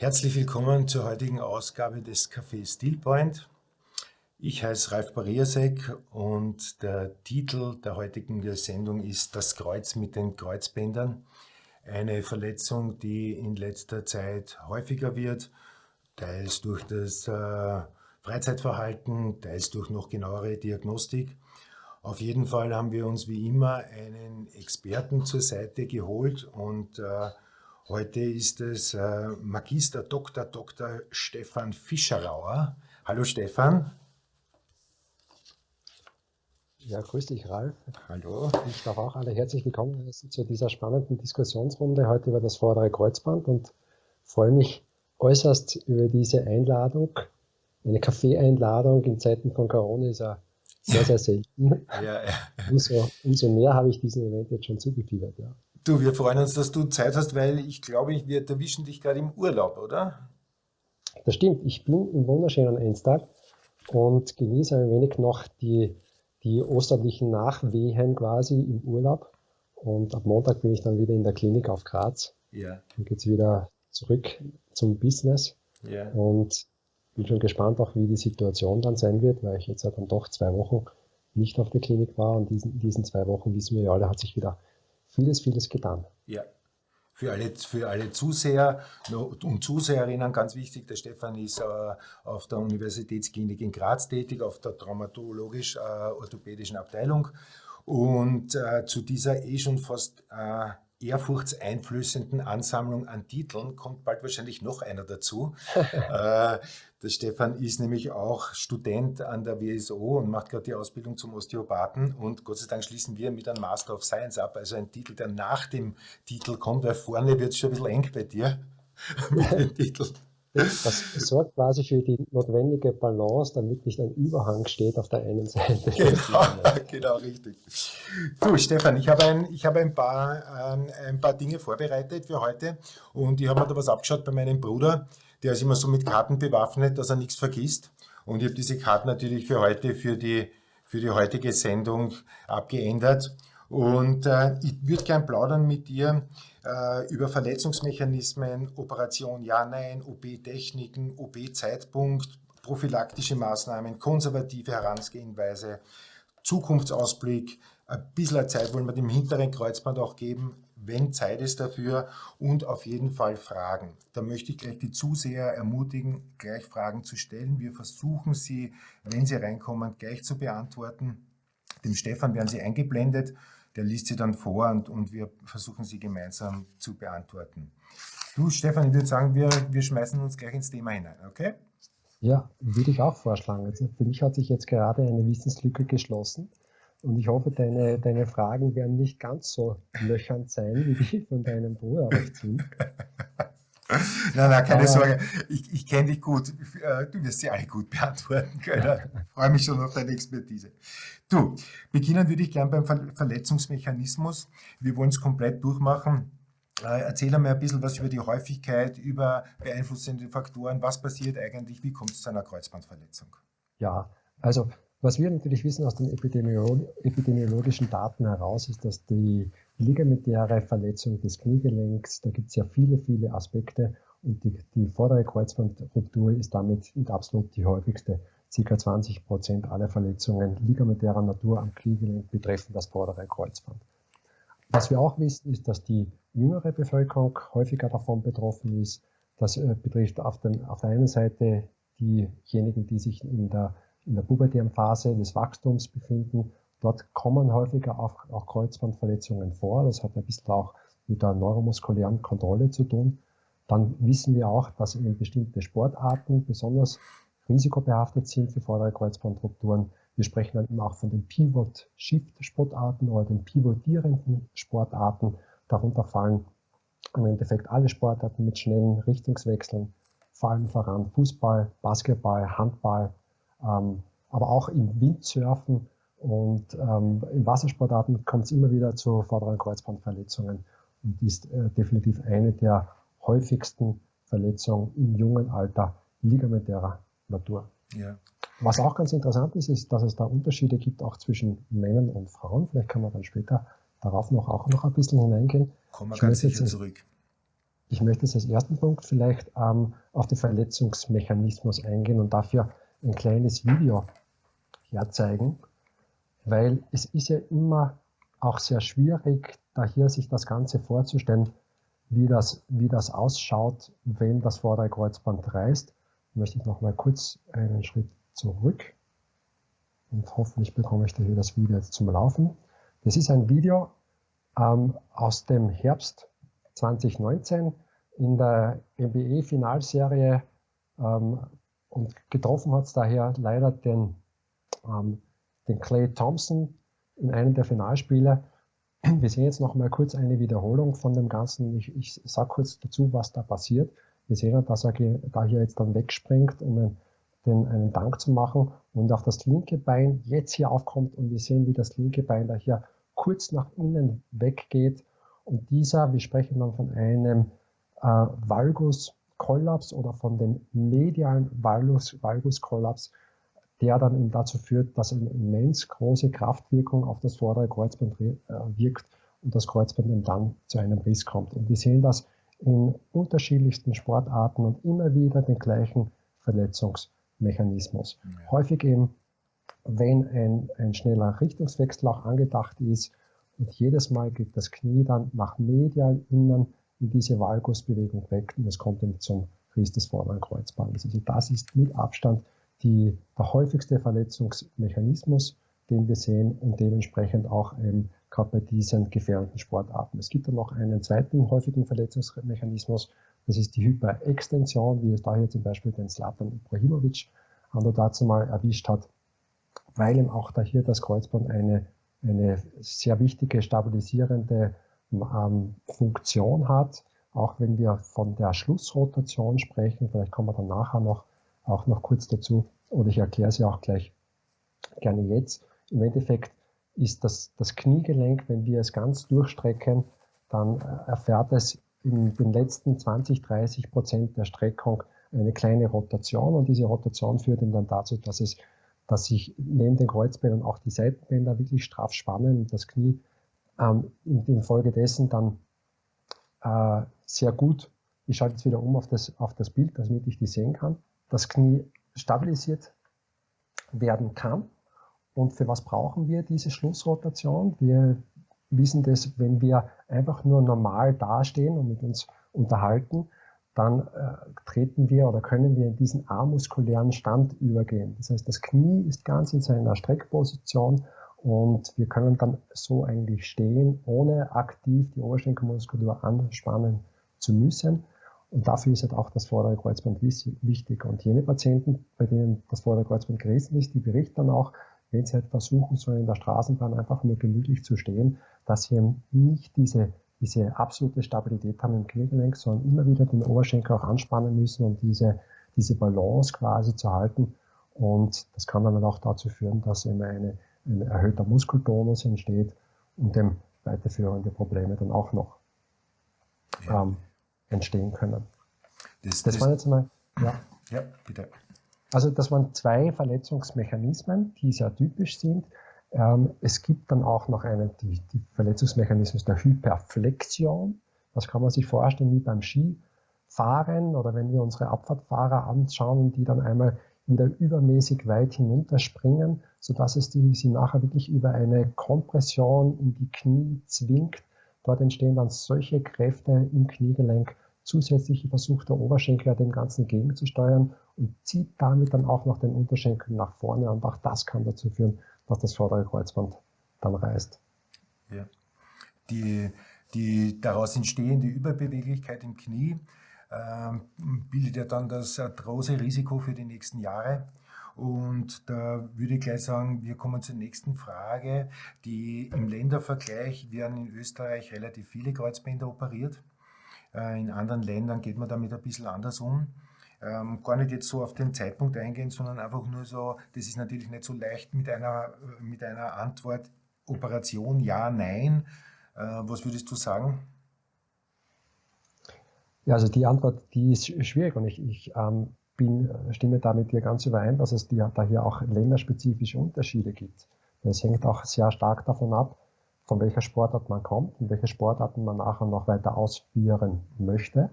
Herzlich willkommen zur heutigen Ausgabe des Café Stillpoint. Ich heiße Ralf Bariasek und der Titel der heutigen Sendung ist Das Kreuz mit den Kreuzbändern. Eine Verletzung, die in letzter Zeit häufiger wird, teils durch das äh, Freizeitverhalten, teils durch noch genauere Diagnostik. Auf jeden Fall haben wir uns wie immer einen Experten zur Seite geholt und äh, heute ist es äh, Magister Dr. Dr. Stefan Fischerauer. Hallo Stefan. Ja, grüß dich, Ralf. Hallo. Ich darf auch alle herzlich willkommen heißen zu dieser spannenden Diskussionsrunde heute über das vordere Kreuzband und freue mich äußerst über diese Einladung. Eine Kaffeeeinladung in Zeiten von Corona ist ja sehr, sehr selten. ja, ja. Umso, umso mehr habe ich diesem Event jetzt schon zugefiebert. Ja. Du, wir freuen uns, dass du Zeit hast, weil ich glaube, wir erwischen dich gerade im Urlaub, oder? Das stimmt. Ich bin im wunderschönen Enstag und genieße ein wenig noch die, die osterlichen Nachwehen quasi im Urlaub. Und ab Montag bin ich dann wieder in der Klinik auf Graz. Ja. Dann geht es wieder zurück zum Business. Ja. Und bin schon gespannt auch, wie die Situation dann sein wird, weil ich jetzt ja dann doch zwei Wochen nicht auf der Klinik war. Und diesen, in diesen zwei Wochen, wissen wir ja alle, hat sich wieder vieles, vieles getan. Ja. Für alle, für alle Zuseher und Zuseherinnen ganz wichtig, der Stefan ist äh, auf der Universitätsklinik in Graz tätig, auf der traumatologisch-orthopädischen äh, Abteilung. Und äh, zu dieser eh schon fast ehrfurchtseinflößenden Ansammlung an Titeln kommt bald wahrscheinlich noch einer dazu. äh, der Stefan ist nämlich auch Student an der WSO und macht gerade die Ausbildung zum Osteopathen und Gott sei Dank schließen wir mit einem Master of Science ab, also ein Titel, der nach dem Titel kommt, weil vorne wird es schon ein bisschen eng bei dir mit dem Titel. Das sorgt quasi für die notwendige Balance, damit nicht ein Überhang steht auf der einen Seite. Genau, genau richtig. Du, Stefan, ich habe ein, ich habe ein, paar, ähm, ein paar Dinge vorbereitet für heute und ich habe mir da was abgeschaut bei meinem Bruder. Der ist immer so mit Karten bewaffnet, dass er nichts vergisst. Und ich habe diese Karten natürlich für heute, für die, für die heutige Sendung abgeändert. Und äh, ich würde gern plaudern mit dir äh, über Verletzungsmechanismen, Operation Ja-Nein, OP-Techniken, OP-Zeitpunkt, prophylaktische Maßnahmen, konservative Herangehensweise, Zukunftsausblick, ein bisschen Zeit wollen wir dem hinteren Kreuzband auch geben, wenn Zeit ist dafür und auf jeden Fall Fragen. Da möchte ich gleich die Zuseher ermutigen, gleich Fragen zu stellen. Wir versuchen sie, wenn sie reinkommen, gleich zu beantworten. Dem Stefan werden sie eingeblendet der liest sie dann vor und, und wir versuchen sie gemeinsam zu beantworten. Du, Stefan, ich würde sagen, wir, wir schmeißen uns gleich ins Thema hinein, okay? Ja, würde ich auch vorschlagen. Also für mich hat sich jetzt gerade eine Wissenslücke geschlossen und ich hoffe, deine, deine Fragen werden nicht ganz so löchernd sein wie die von deinem Bruder auf nein, nein, keine Sorge. Ich, ich kenne dich gut. Äh, du wirst sie alle gut beantworten können. Ich freue mich schon auf deine Expertise. Du, beginnen würde ich gern beim Verletzungsmechanismus. Wir wollen es komplett durchmachen. Äh, erzähl einmal ein bisschen was über die Häufigkeit, über beeinflussende Faktoren. Was passiert eigentlich? Wie kommt es zu einer Kreuzbandverletzung? Ja, also was wir natürlich wissen aus den epidemiologischen Daten heraus, ist, dass die ligamentäre Verletzung des Kniegelenks, da gibt es ja viele, viele Aspekte und die, die vordere Kreuzbandruptur ist damit absolut die häufigste. Circa 20 Prozent aller Verletzungen ligamentärer Natur am Kniegelenk betreffen das vordere Kreuzband. Was wir auch wissen, ist, dass die jüngere Bevölkerung häufiger davon betroffen ist. Das äh, betrifft auf, den, auf der einen Seite diejenigen, die sich in der in der pubertären Phase des Wachstums befinden. Dort kommen häufiger auch, auch Kreuzbandverletzungen vor. Das hat ein bisschen auch mit der neuromuskulären Kontrolle zu tun. Dann wissen wir auch, dass eben bestimmte Sportarten besonders risikobehaftet sind für vordere Kreuzbandrupturen. Wir sprechen dann immer auch von den Pivot-Shift-Sportarten oder den pivotierenden Sportarten. Darunter fallen im Endeffekt alle Sportarten mit schnellen Richtungswechseln, fallen voran Fußball, Basketball, Handball, ähm, aber auch im Windsurfen und ähm, in Wassersportarten kommt es immer wieder zu vorderen Kreuzbandverletzungen und ist äh, definitiv eine der häufigsten Verletzungen im jungen Alter ligamentärer Natur. Ja. Was auch ganz interessant ist, ist, dass es da Unterschiede gibt, auch zwischen Männern und Frauen. Vielleicht kann man dann später darauf noch auch noch ein bisschen hineingehen. Kommen wir ganz sicher zurück. Ich möchte jetzt als ersten Punkt vielleicht ähm, auf den Verletzungsmechanismus eingehen und dafür ein kleines Video herzeigen, weil es ist ja immer auch sehr schwierig, da hier sich das Ganze vorzustellen, wie das, wie das ausschaut, wenn das vordere Kreuzband reißt. Möchte ich noch mal kurz einen Schritt zurück und hoffentlich bekomme ich da hier das Video jetzt zum Laufen. Das ist ein Video ähm, aus dem Herbst 2019 in der MBE-Finalserie ähm, und getroffen hat es daher leider den, ähm, den Clay Thompson in einem der Finalspiele. Wir sehen jetzt noch mal kurz eine Wiederholung von dem Ganzen. Ich, ich sage kurz dazu, was da passiert. Wir sehen, dass er da hier jetzt dann wegspringt, um einen, den, einen Dank zu machen und auf das linke Bein jetzt hier aufkommt und wir sehen, wie das linke Bein da hier kurz nach innen weggeht und dieser, wir sprechen dann von einem äh, Valgus-Kollaps oder von dem medialen Valgus-Kollaps, der dann eben dazu führt, dass eine immens große Kraftwirkung auf das vordere Kreuzband äh, wirkt und das Kreuzband eben dann zu einem Riss kommt. Und wir sehen das in unterschiedlichsten Sportarten und immer wieder den gleichen Verletzungsmechanismus. Ja. Häufig eben, wenn ein, ein schneller Richtungswechsel auch angedacht ist und jedes Mal geht das Knie dann nach medial innen in diese Valgusbewegung weg und es kommt dann zum Riss des vorderen Kreuzbandes. Also das ist mit Abstand die, der häufigste Verletzungsmechanismus, den wir sehen und dementsprechend auch ähm, gerade bei diesen gefährdeten Sportarten. Es gibt dann noch einen zweiten häufigen Verletzungsmechanismus, das ist die Hyperextension, wie es da hier zum Beispiel den Slatan Ibrahimovic dazu mal erwischt hat, weil eben auch da hier das Kreuzband eine, eine sehr wichtige stabilisierende ähm, Funktion hat. Auch wenn wir von der Schlussrotation sprechen, vielleicht kommen wir dann nachher noch auch noch kurz dazu, oder ich erkläre sie auch gleich gerne jetzt. Im Endeffekt ist das, das Kniegelenk, wenn wir es ganz durchstrecken, dann äh, erfährt es in den letzten 20, 30 Prozent der Streckung eine kleine Rotation und diese Rotation führt dann dazu, dass es, dass sich neben den Kreuzbändern auch die Seitenbänder wirklich straff spannen und das Knie ähm, in, infolgedessen dann äh, sehr gut, ich schalte jetzt wieder um auf das, auf das Bild, damit ich die sehen kann, das Knie stabilisiert werden kann. Und für was brauchen wir diese Schlussrotation? Wir wissen das, wenn wir einfach nur normal dastehen und mit uns unterhalten, dann äh, treten wir oder können wir in diesen amuskulären Stand übergehen. Das heißt, das Knie ist ganz in seiner Streckposition und wir können dann so eigentlich stehen, ohne aktiv die Oberschenkelmuskulatur anspannen zu müssen. Und dafür ist halt auch das vordere Kreuzband wichtig. Und jene Patienten, bei denen das vordere Kreuzband gerissen ist, die berichten dann auch, wenn sie halt versuchen, so in der Straßenbahn einfach nur gemütlich zu stehen, dass sie eben nicht diese, diese absolute Stabilität haben im Kniegelenk, sondern immer wieder den Oberschenkel auch anspannen müssen, um diese, diese Balance quasi zu halten. Und das kann dann auch dazu führen, dass eben eine, ein erhöhter Muskeltonus entsteht und dem weiterführende Probleme dann auch noch ja. ähm, entstehen können. Das, das, das waren jetzt mal, ja. Ja, bitte. Also das waren zwei Verletzungsmechanismen, die sehr typisch sind. Ähm, es gibt dann auch noch einen, die, die Verletzungsmechanismus der Hyperflexion. Das kann man sich vorstellen wie beim Skifahren oder wenn wir unsere Abfahrtfahrer anschauen, die dann einmal wieder übermäßig weit hinunterspringen, sodass es die, sie nachher wirklich über eine Kompression in die Knie zwingt. Dort entstehen dann solche Kräfte im Kniegelenk, zusätzlich versucht der Oberschenkel dem Ganzen gegenzusteuern und zieht damit dann auch noch den Unterschenkel nach vorne und auch das kann dazu führen, dass das vordere Kreuzband dann reißt. Ja. Die, die daraus entstehende Überbeweglichkeit im Knie bildet ja dann das große Risiko für die nächsten Jahre. Und da würde ich gleich sagen, wir kommen zur nächsten Frage. Die, Im Ländervergleich werden in Österreich relativ viele Kreuzbänder operiert. Äh, in anderen Ländern geht man damit ein bisschen anders um. Ähm, gar nicht jetzt so auf den Zeitpunkt eingehen, sondern einfach nur so, das ist natürlich nicht so leicht mit einer, mit einer Antwort Operation ja, nein. Äh, was würdest du sagen? Ja, also die Antwort, die ist schwierig und ich, ich ähm, bin, stimme da mit dir ganz überein, dass es die, da hier auch länderspezifische Unterschiede gibt. Das hängt auch sehr stark davon ab, von welcher Sportart man kommt und welche Sportarten man nachher noch weiter ausführen möchte.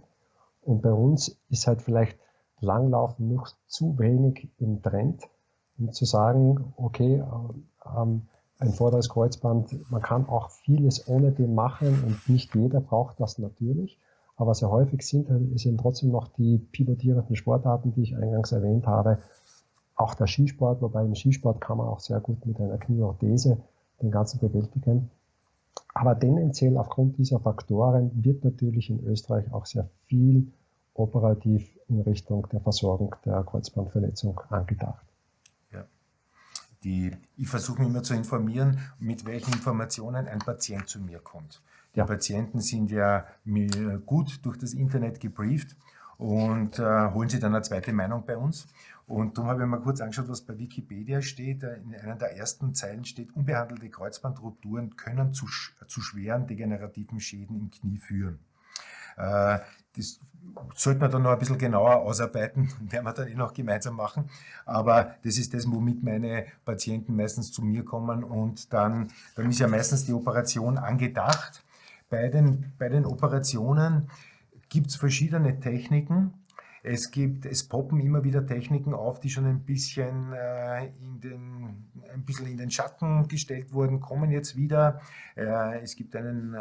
Und bei uns ist halt vielleicht Langlaufen noch zu wenig im Trend, um zu sagen, okay, ähm, ein vorderes Kreuzband, man kann auch vieles ohne dem machen und nicht jeder braucht das natürlich. Aber sehr häufig sind, sind trotzdem noch die pivotierenden Sportarten, die ich eingangs erwähnt habe. Auch der Skisport, wobei im Skisport kann man auch sehr gut mit einer Knieorthese den ganzen bewältigen. Aber tendenziell aufgrund dieser Faktoren wird natürlich in Österreich auch sehr viel operativ in Richtung der Versorgung der Kreuzbandverletzung angedacht. Die, ich versuche mich immer zu informieren, mit welchen Informationen ein Patient zu mir kommt. Die. Patienten sind ja gut durch das Internet gebrieft und äh, holen sich dann eine zweite Meinung bei uns. Und darum habe ich mir kurz angeschaut, was bei Wikipedia steht. Äh, in einer der ersten Zeilen steht, unbehandelte Kreuzbandrupturen können zu, zu schweren degenerativen Schäden im Knie führen. Äh, das sollte man dann noch ein bisschen genauer ausarbeiten, werden wir dann eh noch gemeinsam machen. Aber das ist das, womit meine Patienten meistens zu mir kommen und dann, dann ist ja meistens die Operation angedacht. Bei den, bei den Operationen gibt es verschiedene Techniken. Es gibt, es poppen immer wieder Techniken auf, die schon ein bisschen, äh, in den, ein bisschen in den Schatten gestellt wurden, kommen jetzt wieder. Äh, es gibt einen, äh,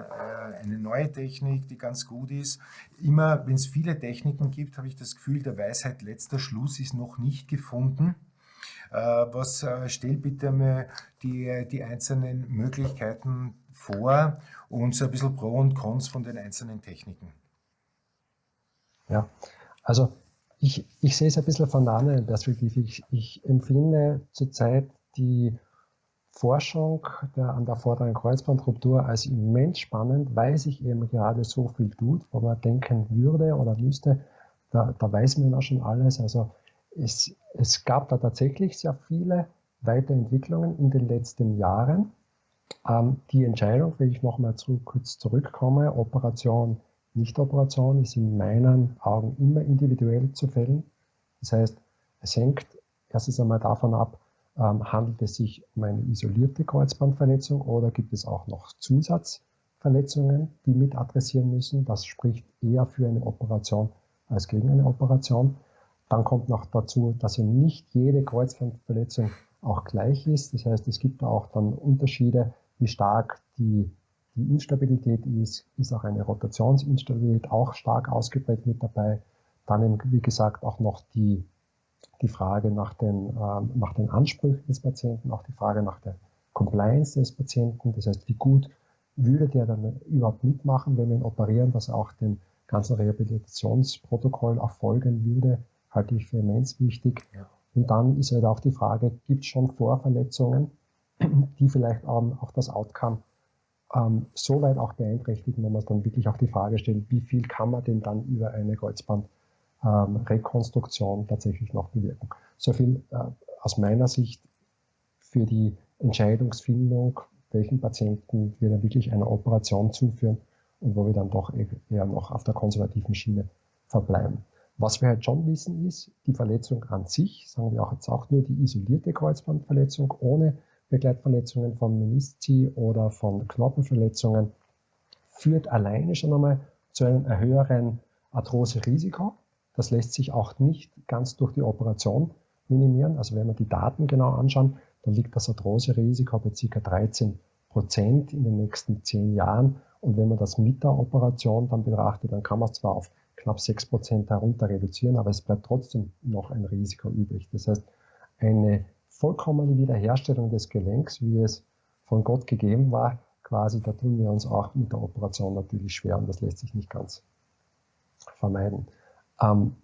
eine neue Technik, die ganz gut ist. Immer, wenn es viele Techniken gibt, habe ich das Gefühl, der Weisheit letzter Schluss ist noch nicht gefunden. Äh, was äh, stellt bitte mal die, die einzelnen Möglichkeiten vor und so ein bisschen Pro und Cons von den einzelnen Techniken? Ja, also ich, ich sehe es ein bisschen von einer anderen Perspektive. Ich, ich empfinde zurzeit die Forschung der, an der vorderen Kreuzbandruptur als immens spannend, weil sich eben gerade so viel tut, wo man denken würde oder müsste, da, da weiß man ja schon alles. Also es, es gab da tatsächlich sehr viele Weiterentwicklungen in den letzten Jahren. Ähm, die Entscheidung, wenn ich nochmal zu, kurz zurückkomme, Operation Nichtoperation ist in meinen Augen immer individuell zu fällen. Das heißt, es hängt erstens einmal davon ab, ähm, handelt es sich um eine isolierte Kreuzbandverletzung oder gibt es auch noch Zusatzverletzungen, die mit adressieren müssen. Das spricht eher für eine Operation als gegen eine Operation. Dann kommt noch dazu, dass ja nicht jede Kreuzbandverletzung auch gleich ist. Das heißt, es gibt auch dann Unterschiede, wie stark die die Instabilität ist, ist auch eine Rotationsinstabilität auch stark ausgeprägt mit dabei. Dann, wie gesagt, auch noch die, die Frage nach den, ähm, nach den Ansprüchen des Patienten, auch die Frage nach der Compliance des Patienten. Das heißt, wie gut würde der dann überhaupt mitmachen, wenn wir ihn operieren, dass er auch dem ganzen Rehabilitationsprotokoll erfolgen würde, halte ich für immens wichtig. Ja. Und dann ist halt auch die Frage, gibt es schon Vorverletzungen, die vielleicht auch das Outcome ähm, so weit auch beeinträchtigen, wenn man dann wirklich auch die Frage stellt, wie viel kann man denn dann über eine Kreuzbandrekonstruktion ähm, tatsächlich noch bewirken. So viel äh, aus meiner Sicht für die Entscheidungsfindung, welchen Patienten wir dann wirklich einer Operation zuführen und wo wir dann doch eher noch auf der konservativen Schiene verbleiben. Was wir halt schon wissen ist, die Verletzung an sich, sagen wir auch jetzt auch nur die isolierte Kreuzbandverletzung ohne Begleitverletzungen von Menisci oder von Knochenverletzungen führt alleine schon einmal zu einem höheren Arthrose-Risiko. Das lässt sich auch nicht ganz durch die Operation minimieren. Also wenn wir die Daten genau anschauen, dann liegt das Arthrose-Risiko bei ca. 13 Prozent in den nächsten zehn Jahren. Und wenn man das mit der Operation dann betrachtet, dann kann man es zwar auf knapp 6 Prozent herunter reduzieren, aber es bleibt trotzdem noch ein Risiko übrig. Das heißt, eine vollkommene Wiederherstellung des Gelenks, wie es von Gott gegeben war, quasi, da tun wir uns auch mit der Operation natürlich schwer und das lässt sich nicht ganz vermeiden. Ähm,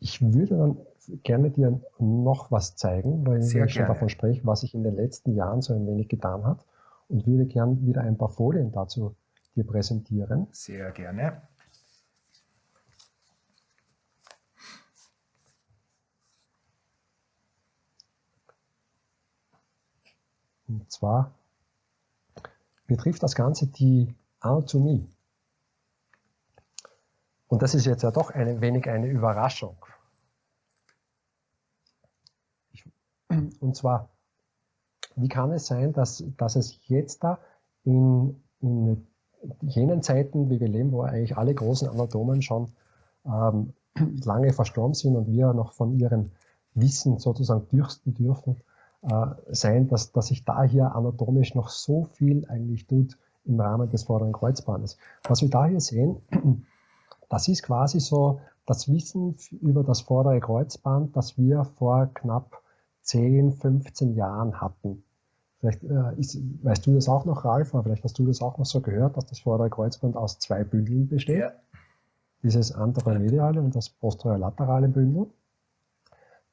ich würde dann gerne dir noch was zeigen, weil Sehr ich schon davon spreche, was sich in den letzten Jahren so ein wenig getan hat und würde gerne wieder ein paar Folien dazu dir präsentieren. Sehr gerne. Und zwar betrifft das Ganze die Anatomie. Und das ist jetzt ja doch ein wenig eine Überraschung. Und zwar, wie kann es sein, dass, dass es jetzt da in, in jenen Zeiten, wie wir leben, wo eigentlich alle großen Anatomen schon ähm, lange verstorben sind und wir noch von ihrem Wissen sozusagen dürsten dürfen, sein, dass, dass sich da hier anatomisch noch so viel eigentlich tut im Rahmen des vorderen Kreuzbandes. Was wir da hier sehen, das ist quasi so das Wissen über das vordere Kreuzband, das wir vor knapp 10, 15 Jahren hatten. Vielleicht äh, ist, weißt du das auch noch, Ralf, aber vielleicht hast du das auch noch so gehört, dass das vordere Kreuzband aus zwei Bündeln besteht. Ja. Dieses anteromediale und das posterolaterale Bündel.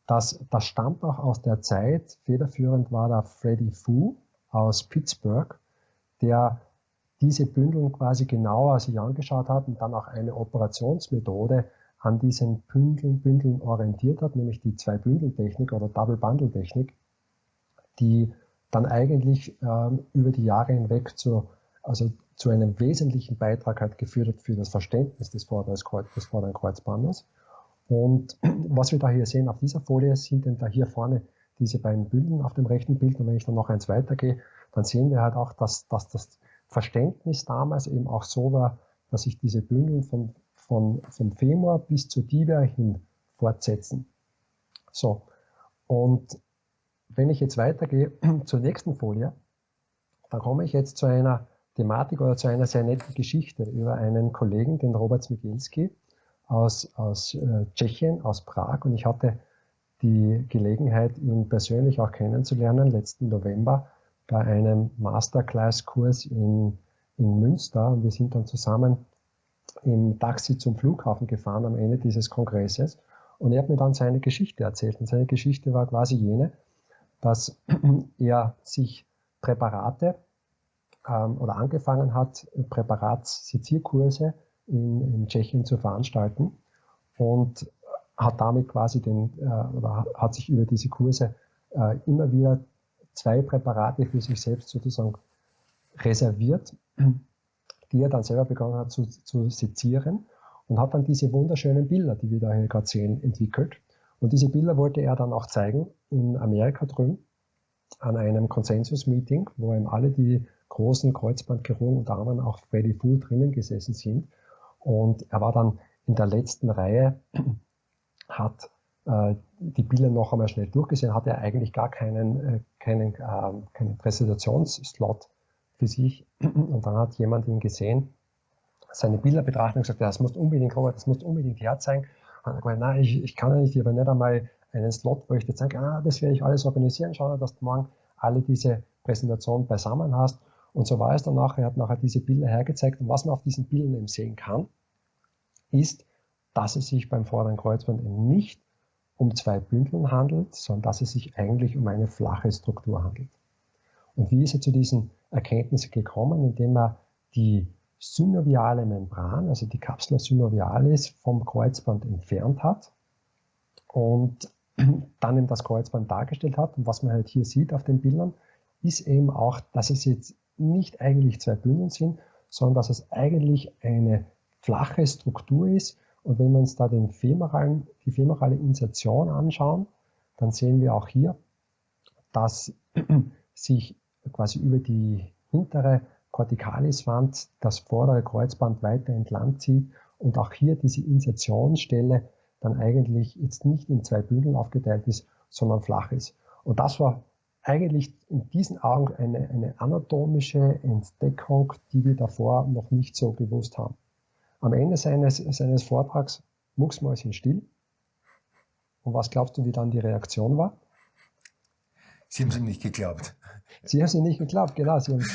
Das, das stammt auch aus der Zeit, federführend war da Freddie Fu aus Pittsburgh, der diese Bündel quasi genauer sich angeschaut hat und dann auch eine Operationsmethode an diesen Bündeln, Bündeln orientiert hat, nämlich die Zwei-Bündel-Technik oder Double-Bundle-Technik, die dann eigentlich ähm, über die Jahre hinweg zu, also zu einem wesentlichen Beitrag hat geführt hat für das Verständnis des vorderen, des vorderen Kreuzbandes. Und was wir da hier sehen auf dieser Folie sind denn da hier vorne diese beiden Bündeln auf dem rechten Bild. Und wenn ich dann noch eins weitergehe, dann sehen wir halt auch, dass, dass das Verständnis damals eben auch so war, dass sich diese Bündel von, von, vom Femur bis zur Tibia hin fortsetzen. So. Und wenn ich jetzt weitergehe zur nächsten Folie, dann komme ich jetzt zu einer Thematik oder zu einer sehr netten Geschichte über einen Kollegen, den Robert Smigielski aus, aus äh, Tschechien, aus Prag. Und ich hatte die Gelegenheit, ihn persönlich auch kennenzulernen, letzten November bei einem Masterclass-Kurs in, in Münster. Und wir sind dann zusammen im Taxi zum Flughafen gefahren am Ende dieses Kongresses. Und er hat mir dann seine Geschichte erzählt. Und seine Geschichte war quasi jene, dass er sich Präparate ähm, oder angefangen hat, Präparatssezierkurse in, in Tschechien zu veranstalten und hat damit quasi den, äh, oder hat sich über diese Kurse äh, immer wieder zwei Präparate für sich selbst sozusagen reserviert, die er dann selber begonnen hat zu, zu sezieren und hat dann diese wunderschönen Bilder, die wir da hier gerade sehen, entwickelt. Und diese Bilder wollte er dann auch zeigen in Amerika drüben an einem Konsensus-Meeting, wo eben alle die großen Kreuzbandchirurgen, unter anderem auch Freddy Fool drinnen gesessen sind. Und er war dann in der letzten Reihe, hat äh, die Bilder noch einmal schnell durchgesehen, hatte er eigentlich gar keinen, äh, keinen, äh, keinen Präsentationsslot für sich. Und dann hat jemand ihn gesehen, seine Bilder betrachtet und gesagt, ja, das muss unbedingt, Robert, das muss unbedingt herzeigen. Und er hat gesagt, nein, ich, ich kann ja nicht, aber nicht einmal einen Slot, wo ich dir zeige, ah, das werde ich alles organisieren, schau, dass du morgen alle diese Präsentationen beisammen hast. Und so war es dann nachher, er hat nachher diese Bilder hergezeigt. Und was man auf diesen Bildern eben sehen kann, ist, dass es sich beim vorderen Kreuzband eben nicht um zwei Bündeln handelt, sondern dass es sich eigentlich um eine flache Struktur handelt. Und wie ist er zu diesen Erkenntnissen gekommen? Indem er die synoviale Membran, also die Capsula synovialis vom Kreuzband entfernt hat und dann eben das Kreuzband dargestellt hat. Und was man halt hier sieht auf den Bildern, ist eben auch, dass es jetzt nicht eigentlich zwei Bündeln sind, sondern dass es eigentlich eine flache Struktur ist, und wenn wir uns da den femoralen, die femorale Insertion anschauen, dann sehen wir auch hier, dass sich quasi über die hintere Corticaliswand das vordere Kreuzband weiter entlang zieht und auch hier diese Insertionsstelle dann eigentlich jetzt nicht in zwei Bündeln aufgeteilt ist, sondern flach ist. Und das war eigentlich in diesen Augen eine, eine anatomische Entdeckung, die wir davor noch nicht so gewusst haben. Am Ende seines, seines Vortrags mucksmäuschen still. Und was glaubst du, wie dann die Reaktion war? Sie haben es ihm nicht geglaubt. Sie haben es ihm nicht geglaubt, genau. Sie haben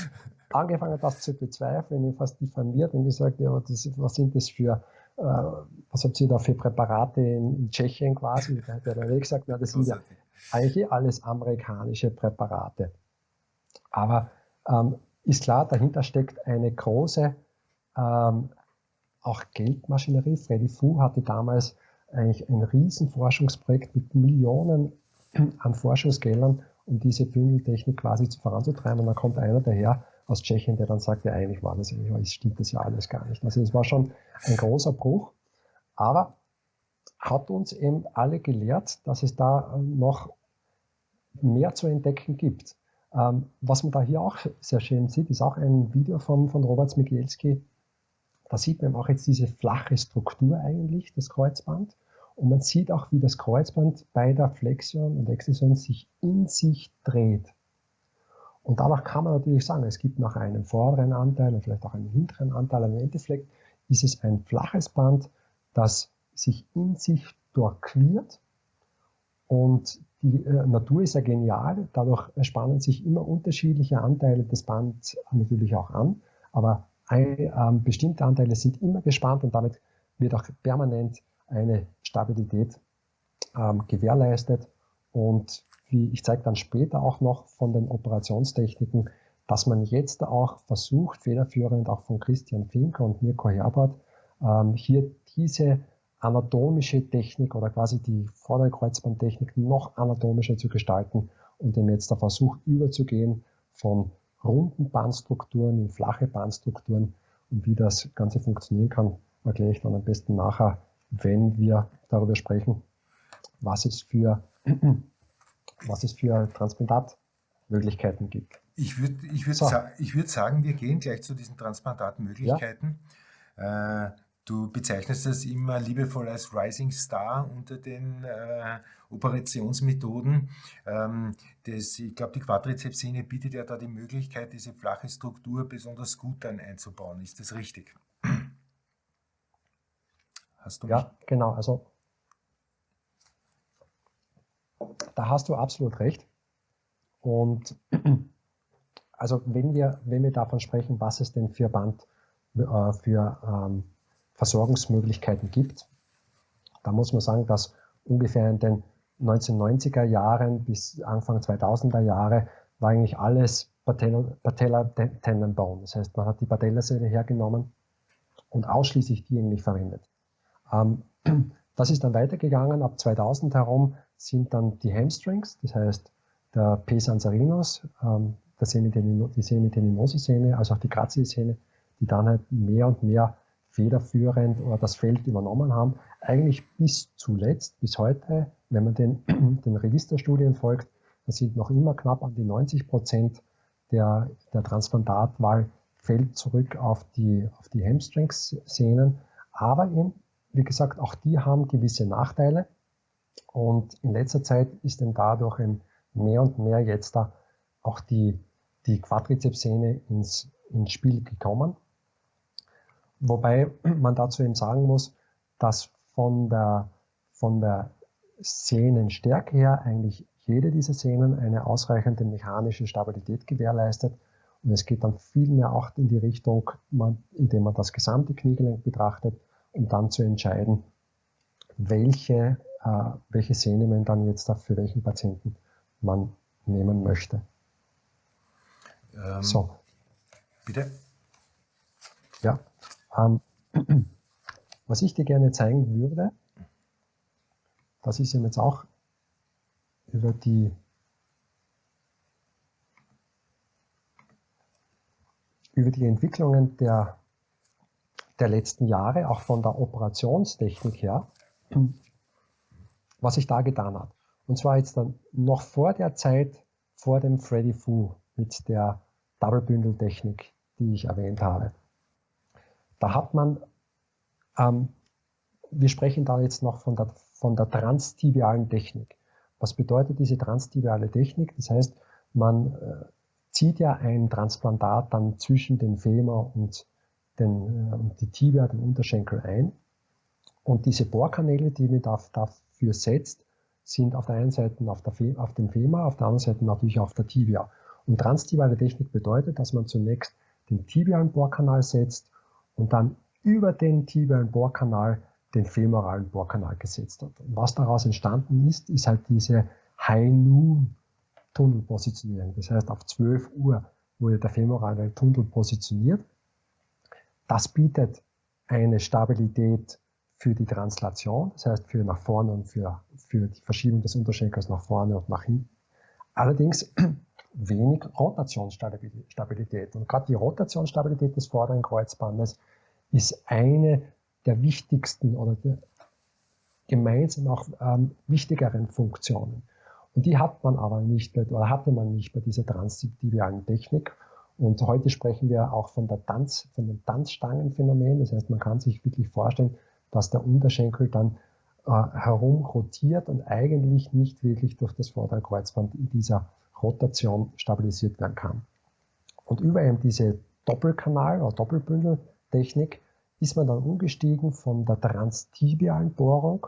angefangen, das zu bezweifeln, ihn fast diffamiert und gesagt, ja, was sind das für, äh, was habt ihr da für Präparate in, in Tschechien quasi? Da hat er gesagt, na, das sind ja eigentlich alles amerikanische Präparate. Aber ähm, ist klar, dahinter steckt eine große ähm, auch Geldmaschinerie. Freddy Fu hatte damals eigentlich ein Riesenforschungsprojekt mit Millionen an Forschungsgeldern, um diese Bündeltechnik quasi voranzutreiben. Und dann kommt einer daher aus Tschechien, der dann sagt, ja, eigentlich war das, eigentlich stimmt das ja alles gar nicht. Also es war schon ein großer Bruch, aber hat uns eben alle gelehrt, dass es da noch mehr zu entdecken gibt. Ähm, was man da hier auch sehr schön sieht, ist auch ein Video von, von Robert Migielski. Da sieht man auch jetzt diese flache Struktur eigentlich, das Kreuzband. Und man sieht auch, wie das Kreuzband bei der Flexion und Extension sich in sich dreht. Und dadurch kann man natürlich sagen, es gibt noch einen vorderen Anteil und vielleicht auch einen hinteren Anteil. Im Endeffekt ist es ein flaches Band, das sich in sich durchquert. Und die äh, Natur ist ja genial. Dadurch spannen sich immer unterschiedliche Anteile des Bands natürlich auch an. Aber ein, ähm, bestimmte Anteile sind immer gespannt und damit wird auch permanent eine Stabilität ähm, gewährleistet. Und wie ich zeige dann später auch noch von den Operationstechniken, dass man jetzt auch versucht, federführend auch von Christian Finker und Mirko Herbert, ähm, hier diese anatomische Technik oder quasi die vordere Kreuzbandtechnik noch anatomischer zu gestalten und dem jetzt der Versuch überzugehen von runden Bandstrukturen in flache Bandstrukturen. Und wie das Ganze funktionieren kann, erkläre ich dann am besten nachher wenn wir darüber sprechen, was es für, was es für Transplantatmöglichkeiten gibt. Ich würde ich würd so. sa würd sagen, wir gehen gleich zu diesen Transplantatmöglichkeiten. Ja. Äh, du bezeichnest das immer liebevoll als Rising Star unter den äh, Operationsmethoden. Ähm, das, ich glaube, die Quadrizepssehne bietet ja da die Möglichkeit, diese flache Struktur besonders gut dann einzubauen. Ist das richtig? Hast du ja, genau. Also da hast du absolut recht. Und also wenn wir, wenn wir davon sprechen, was es denn für Band äh, für ähm, Versorgungsmöglichkeiten gibt, da muss man sagen, dass ungefähr in den 1990er Jahren bis Anfang 2000er Jahre war eigentlich alles Patella Tendon Bone. Das heißt, man hat die Patellasehne hergenommen und ausschließlich die eigentlich verwendet. Ähm, das ist dann weitergegangen. Ab 2000 herum sind dann die Hamstrings, das heißt der P. Sansarinus, ähm, die Semitendinose-Sehne, also auch die Grazie-Sehne, die dann halt mehr und mehr federführend oder das Feld übernommen haben. Eigentlich bis zuletzt, bis heute, wenn man den, den Registerstudien folgt, da sind noch immer knapp an die 90 Prozent der, der Transplantatwahl fällt zurück auf die, auf die Hamstrings-Sehnen. Aber eben wie gesagt, auch die haben gewisse Nachteile. Und in letzter Zeit ist dann dadurch mehr und mehr jetzt da auch die, die Quadrizepssehne ins, ins Spiel gekommen. Wobei man dazu eben sagen muss, dass von der, von der Sehnenstärke her eigentlich jede dieser Sehnen eine ausreichende mechanische Stabilität gewährleistet. Und es geht dann viel mehr auch in die Richtung, man, indem man das gesamte Kniegelenk betrachtet, um dann zu entscheiden, welche, welche Sehne man dann jetzt für welchen Patienten man nehmen möchte. Ähm, so. Bitte? Ja. Ähm, was ich dir gerne zeigen würde, das ist jetzt auch über die über die Entwicklungen der der letzten Jahre, auch von der Operationstechnik her, was sich da getan hat. Und zwar jetzt dann noch vor der Zeit, vor dem Freddy Fu mit der Double-Bündel-Technik, die ich erwähnt habe. Da hat man, ähm, wir sprechen da jetzt noch von der, von der transtibialen Technik. Was bedeutet diese transtibiale Technik? Das heißt, man äh, zieht ja ein Transplantat dann zwischen den Femur und den, äh, die Tibia, den Unterschenkel ein. Und diese Bohrkanäle, die man dafür setzt, sind auf der einen Seite auf, der, auf dem Femur, auf der anderen Seite natürlich auf der Tibia. Und transtibiale Technik bedeutet, dass man zunächst den tibialen Bohrkanal setzt und dann über den tibialen Bohrkanal den femoralen Bohrkanal gesetzt hat. Und was daraus entstanden ist, ist halt diese High-Noon-Tunnelpositionierung. Das heißt, auf 12 Uhr wurde der femorale Tunnel positioniert das bietet eine Stabilität für die Translation, das heißt für nach vorne und für, für die Verschiebung des Unterschenkels nach vorne und nach hinten. Allerdings wenig Rotationsstabilität. Und gerade die Rotationsstabilität des vorderen Kreuzbandes ist eine der wichtigsten oder der gemeinsam auch ähm, wichtigeren Funktionen. Und die hat man aber nicht bei, oder hatte man nicht bei dieser transtibialen Technik. Und heute sprechen wir auch von der Tanz, von dem Tanzstangenphänomen. Das heißt, man kann sich wirklich vorstellen, dass der Unterschenkel dann äh, herum rotiert und eigentlich nicht wirklich durch das vordere Kreuzband in dieser Rotation stabilisiert werden kann. Und über eben diese Doppelkanal- oder Doppelbündeltechnik ist man dann umgestiegen von der transtibialen Bohrung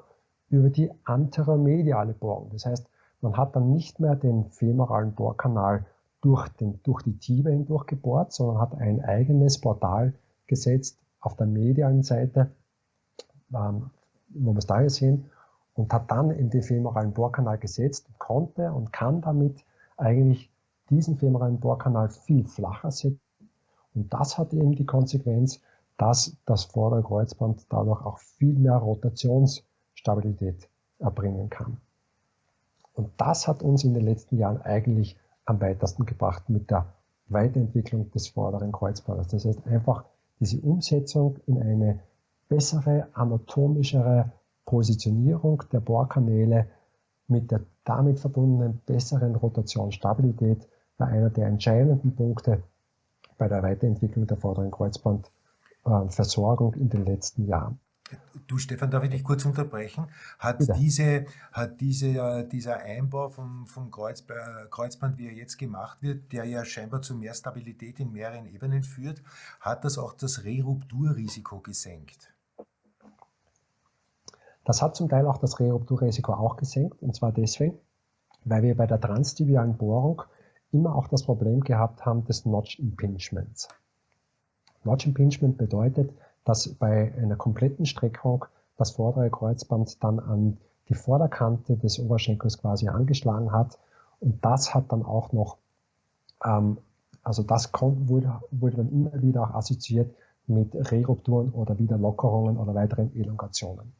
über die anteromediale Bohrung. Das heißt, man hat dann nicht mehr den femoralen Bohrkanal durch, den, durch die Tibia hindurch gebohrt, sondern hat ein eigenes Portal gesetzt auf der medialen Seite, ähm, wo wir es da hier sehen, und hat dann in den femoralen Bohrkanal gesetzt und konnte und kann damit eigentlich diesen femoralen Bohrkanal viel flacher setzen. Und das hat eben die Konsequenz, dass das vordere Kreuzband dadurch auch viel mehr Rotationsstabilität erbringen kann. Und das hat uns in den letzten Jahren eigentlich am weitesten gebracht mit der Weiterentwicklung des vorderen Kreuzbandes. Das heißt einfach diese Umsetzung in eine bessere, anatomischere Positionierung der Bohrkanäle mit der damit verbundenen besseren Rotationsstabilität war einer der entscheidenden Punkte bei der Weiterentwicklung der vorderen Kreuzbandversorgung in den letzten Jahren. Du Stefan, darf ich dich kurz unterbrechen? Hat, diese, hat diese, äh, dieser Einbau vom, vom Kreuz, Kreuzband, wie er jetzt gemacht wird, der ja scheinbar zu mehr Stabilität in mehreren Ebenen führt, hat das auch das Rerupturrisiko gesenkt? Das hat zum Teil auch das Rerupturrisiko auch gesenkt, und zwar deswegen, weil wir bei der transtibialen Bohrung immer auch das Problem gehabt haben des Notch Impingements. Notch Impingement bedeutet, dass bei einer kompletten Streckung das vordere Kreuzband dann an die Vorderkante des Oberschenkels quasi angeschlagen hat. Und das hat dann auch noch, ähm, also das wurde, wurde dann immer wieder auch assoziiert mit Rerupturen oder Wiederlockerungen oder weiteren Elongationen.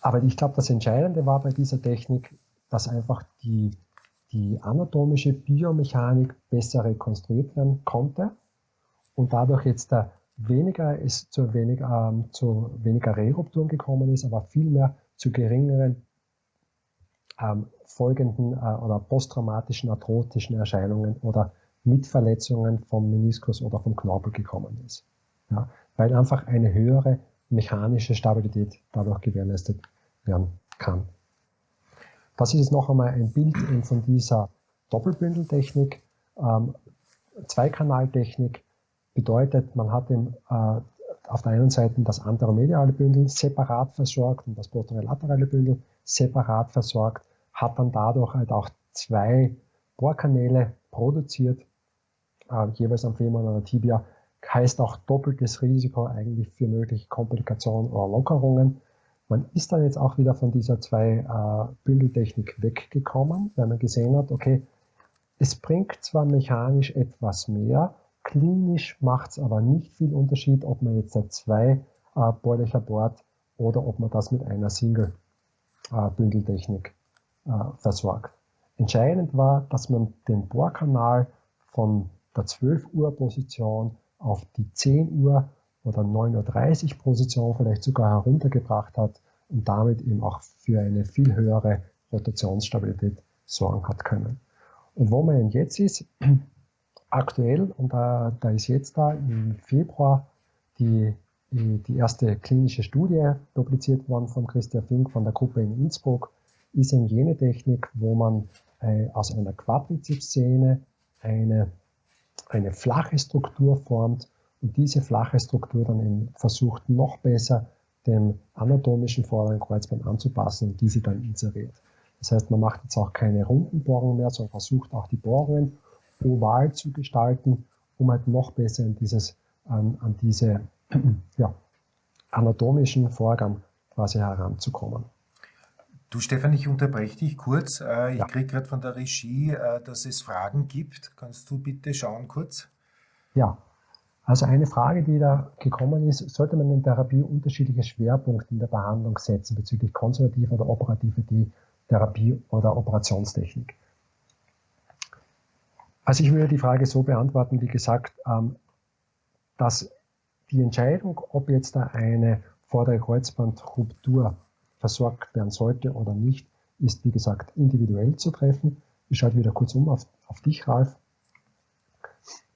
Aber ich glaube, das Entscheidende war bei dieser Technik, dass einfach die, die anatomische Biomechanik besser rekonstruiert werden konnte und dadurch jetzt der weniger es zu, wenig, ähm, zu weniger Rerupturen gekommen ist, aber vielmehr zu geringeren ähm, folgenden äh, oder posttraumatischen arthrotischen Erscheinungen oder Mitverletzungen vom Meniskus oder vom Knorpel gekommen ist. Ja, weil einfach eine höhere mechanische Stabilität dadurch gewährleistet werden kann. Das ist jetzt noch einmal ein Bild von dieser Doppelbündeltechnik, ähm, Zweikanaltechnik, Bedeutet, man hat im, äh, auf der einen Seite das anteromediale Bündel separat versorgt und das posterolaterale Bündel separat versorgt, hat dann dadurch halt auch zwei Bohrkanäle produziert, äh, jeweils am Femur oder Tibia, heißt auch doppeltes Risiko eigentlich für mögliche Komplikationen oder Lockerungen. Man ist dann jetzt auch wieder von dieser zwei äh, Bündeltechnik weggekommen, weil man gesehen hat, okay, es bringt zwar mechanisch etwas mehr, Klinisch macht es aber nicht viel Unterschied, ob man jetzt zwei äh, Bohrlöcher bohrt oder ob man das mit einer Single-Bündeltechnik äh, äh, versorgt. Entscheidend war, dass man den Bohrkanal von der 12 Uhr Position auf die 10 Uhr oder 9.30 Uhr Position vielleicht sogar heruntergebracht hat und damit eben auch für eine viel höhere Rotationsstabilität sorgen hat können. Und wo man jetzt ist, aktuell, und da, da ist jetzt da im Februar die, die, erste klinische Studie publiziert worden von Christian Fink von der Gruppe in Innsbruck, ist eine jene Technik, wo man äh, aus einer Quadrizepssehne eine, eine flache Struktur formt und diese flache Struktur dann eben versucht, noch besser dem anatomischen vorderen Kreuzband anzupassen und diese dann inseriert. Das heißt, man macht jetzt auch keine runden Bohrungen mehr, sondern versucht auch die Bohrungen oval zu gestalten, um halt noch besser an, dieses, an, an diese ja, anatomischen Vorgaben quasi heranzukommen. Du Stefan, ich unterbreche dich kurz. Äh, ich ja. kriege gerade von der Regie, äh, dass es Fragen gibt. Kannst du bitte schauen kurz? Ja, also eine Frage, die da gekommen ist, sollte man in Therapie unterschiedliche Schwerpunkte in der Behandlung setzen bezüglich konservativer oder operativer Therapie oder Operationstechnik? Also ich würde die Frage so beantworten, wie gesagt, ähm, dass die Entscheidung, ob jetzt da eine vordere Kreuzbandruptur versorgt werden sollte oder nicht, ist, wie gesagt, individuell zu treffen. Ich schaue wieder kurz um auf, auf dich, Ralf.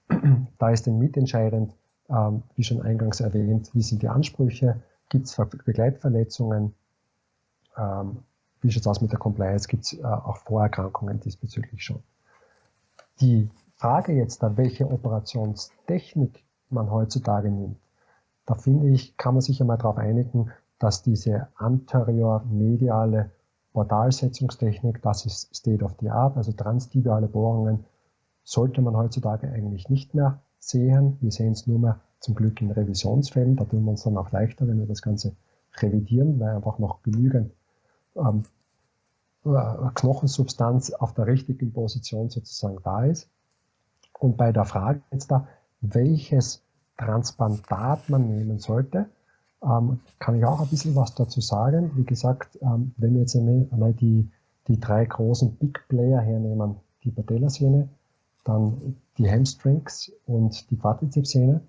Da ist dann mitentscheidend, ähm, wie schon eingangs erwähnt, wie sind die Ansprüche, gibt es Begleitverletzungen, ähm, wie schaut es aus mit der Compliance, gibt es äh, auch Vorerkrankungen diesbezüglich schon. Die Frage jetzt da, welche Operationstechnik man heutzutage nimmt, da finde ich, kann man sich einmal darauf einigen, dass diese anterior-mediale Portalsetzungstechnik, das ist State of the Art, also transtibiale Bohrungen, sollte man heutzutage eigentlich nicht mehr sehen. Wir sehen es nur mehr zum Glück in Revisionsfällen. Da tun wir uns dann auch leichter, wenn wir das Ganze revidieren, weil einfach noch genügend ähm, äh, Knochensubstanz auf der richtigen Position sozusagen da ist. Und bei der Frage jetzt da, welches Transplantat man nehmen sollte, ähm, kann ich auch ein bisschen was dazu sagen. Wie gesagt, ähm, wenn wir jetzt einmal die, die drei großen Big Player hernehmen, die Patellasehne, dann die Hamstrings und die Quadrizepssehne,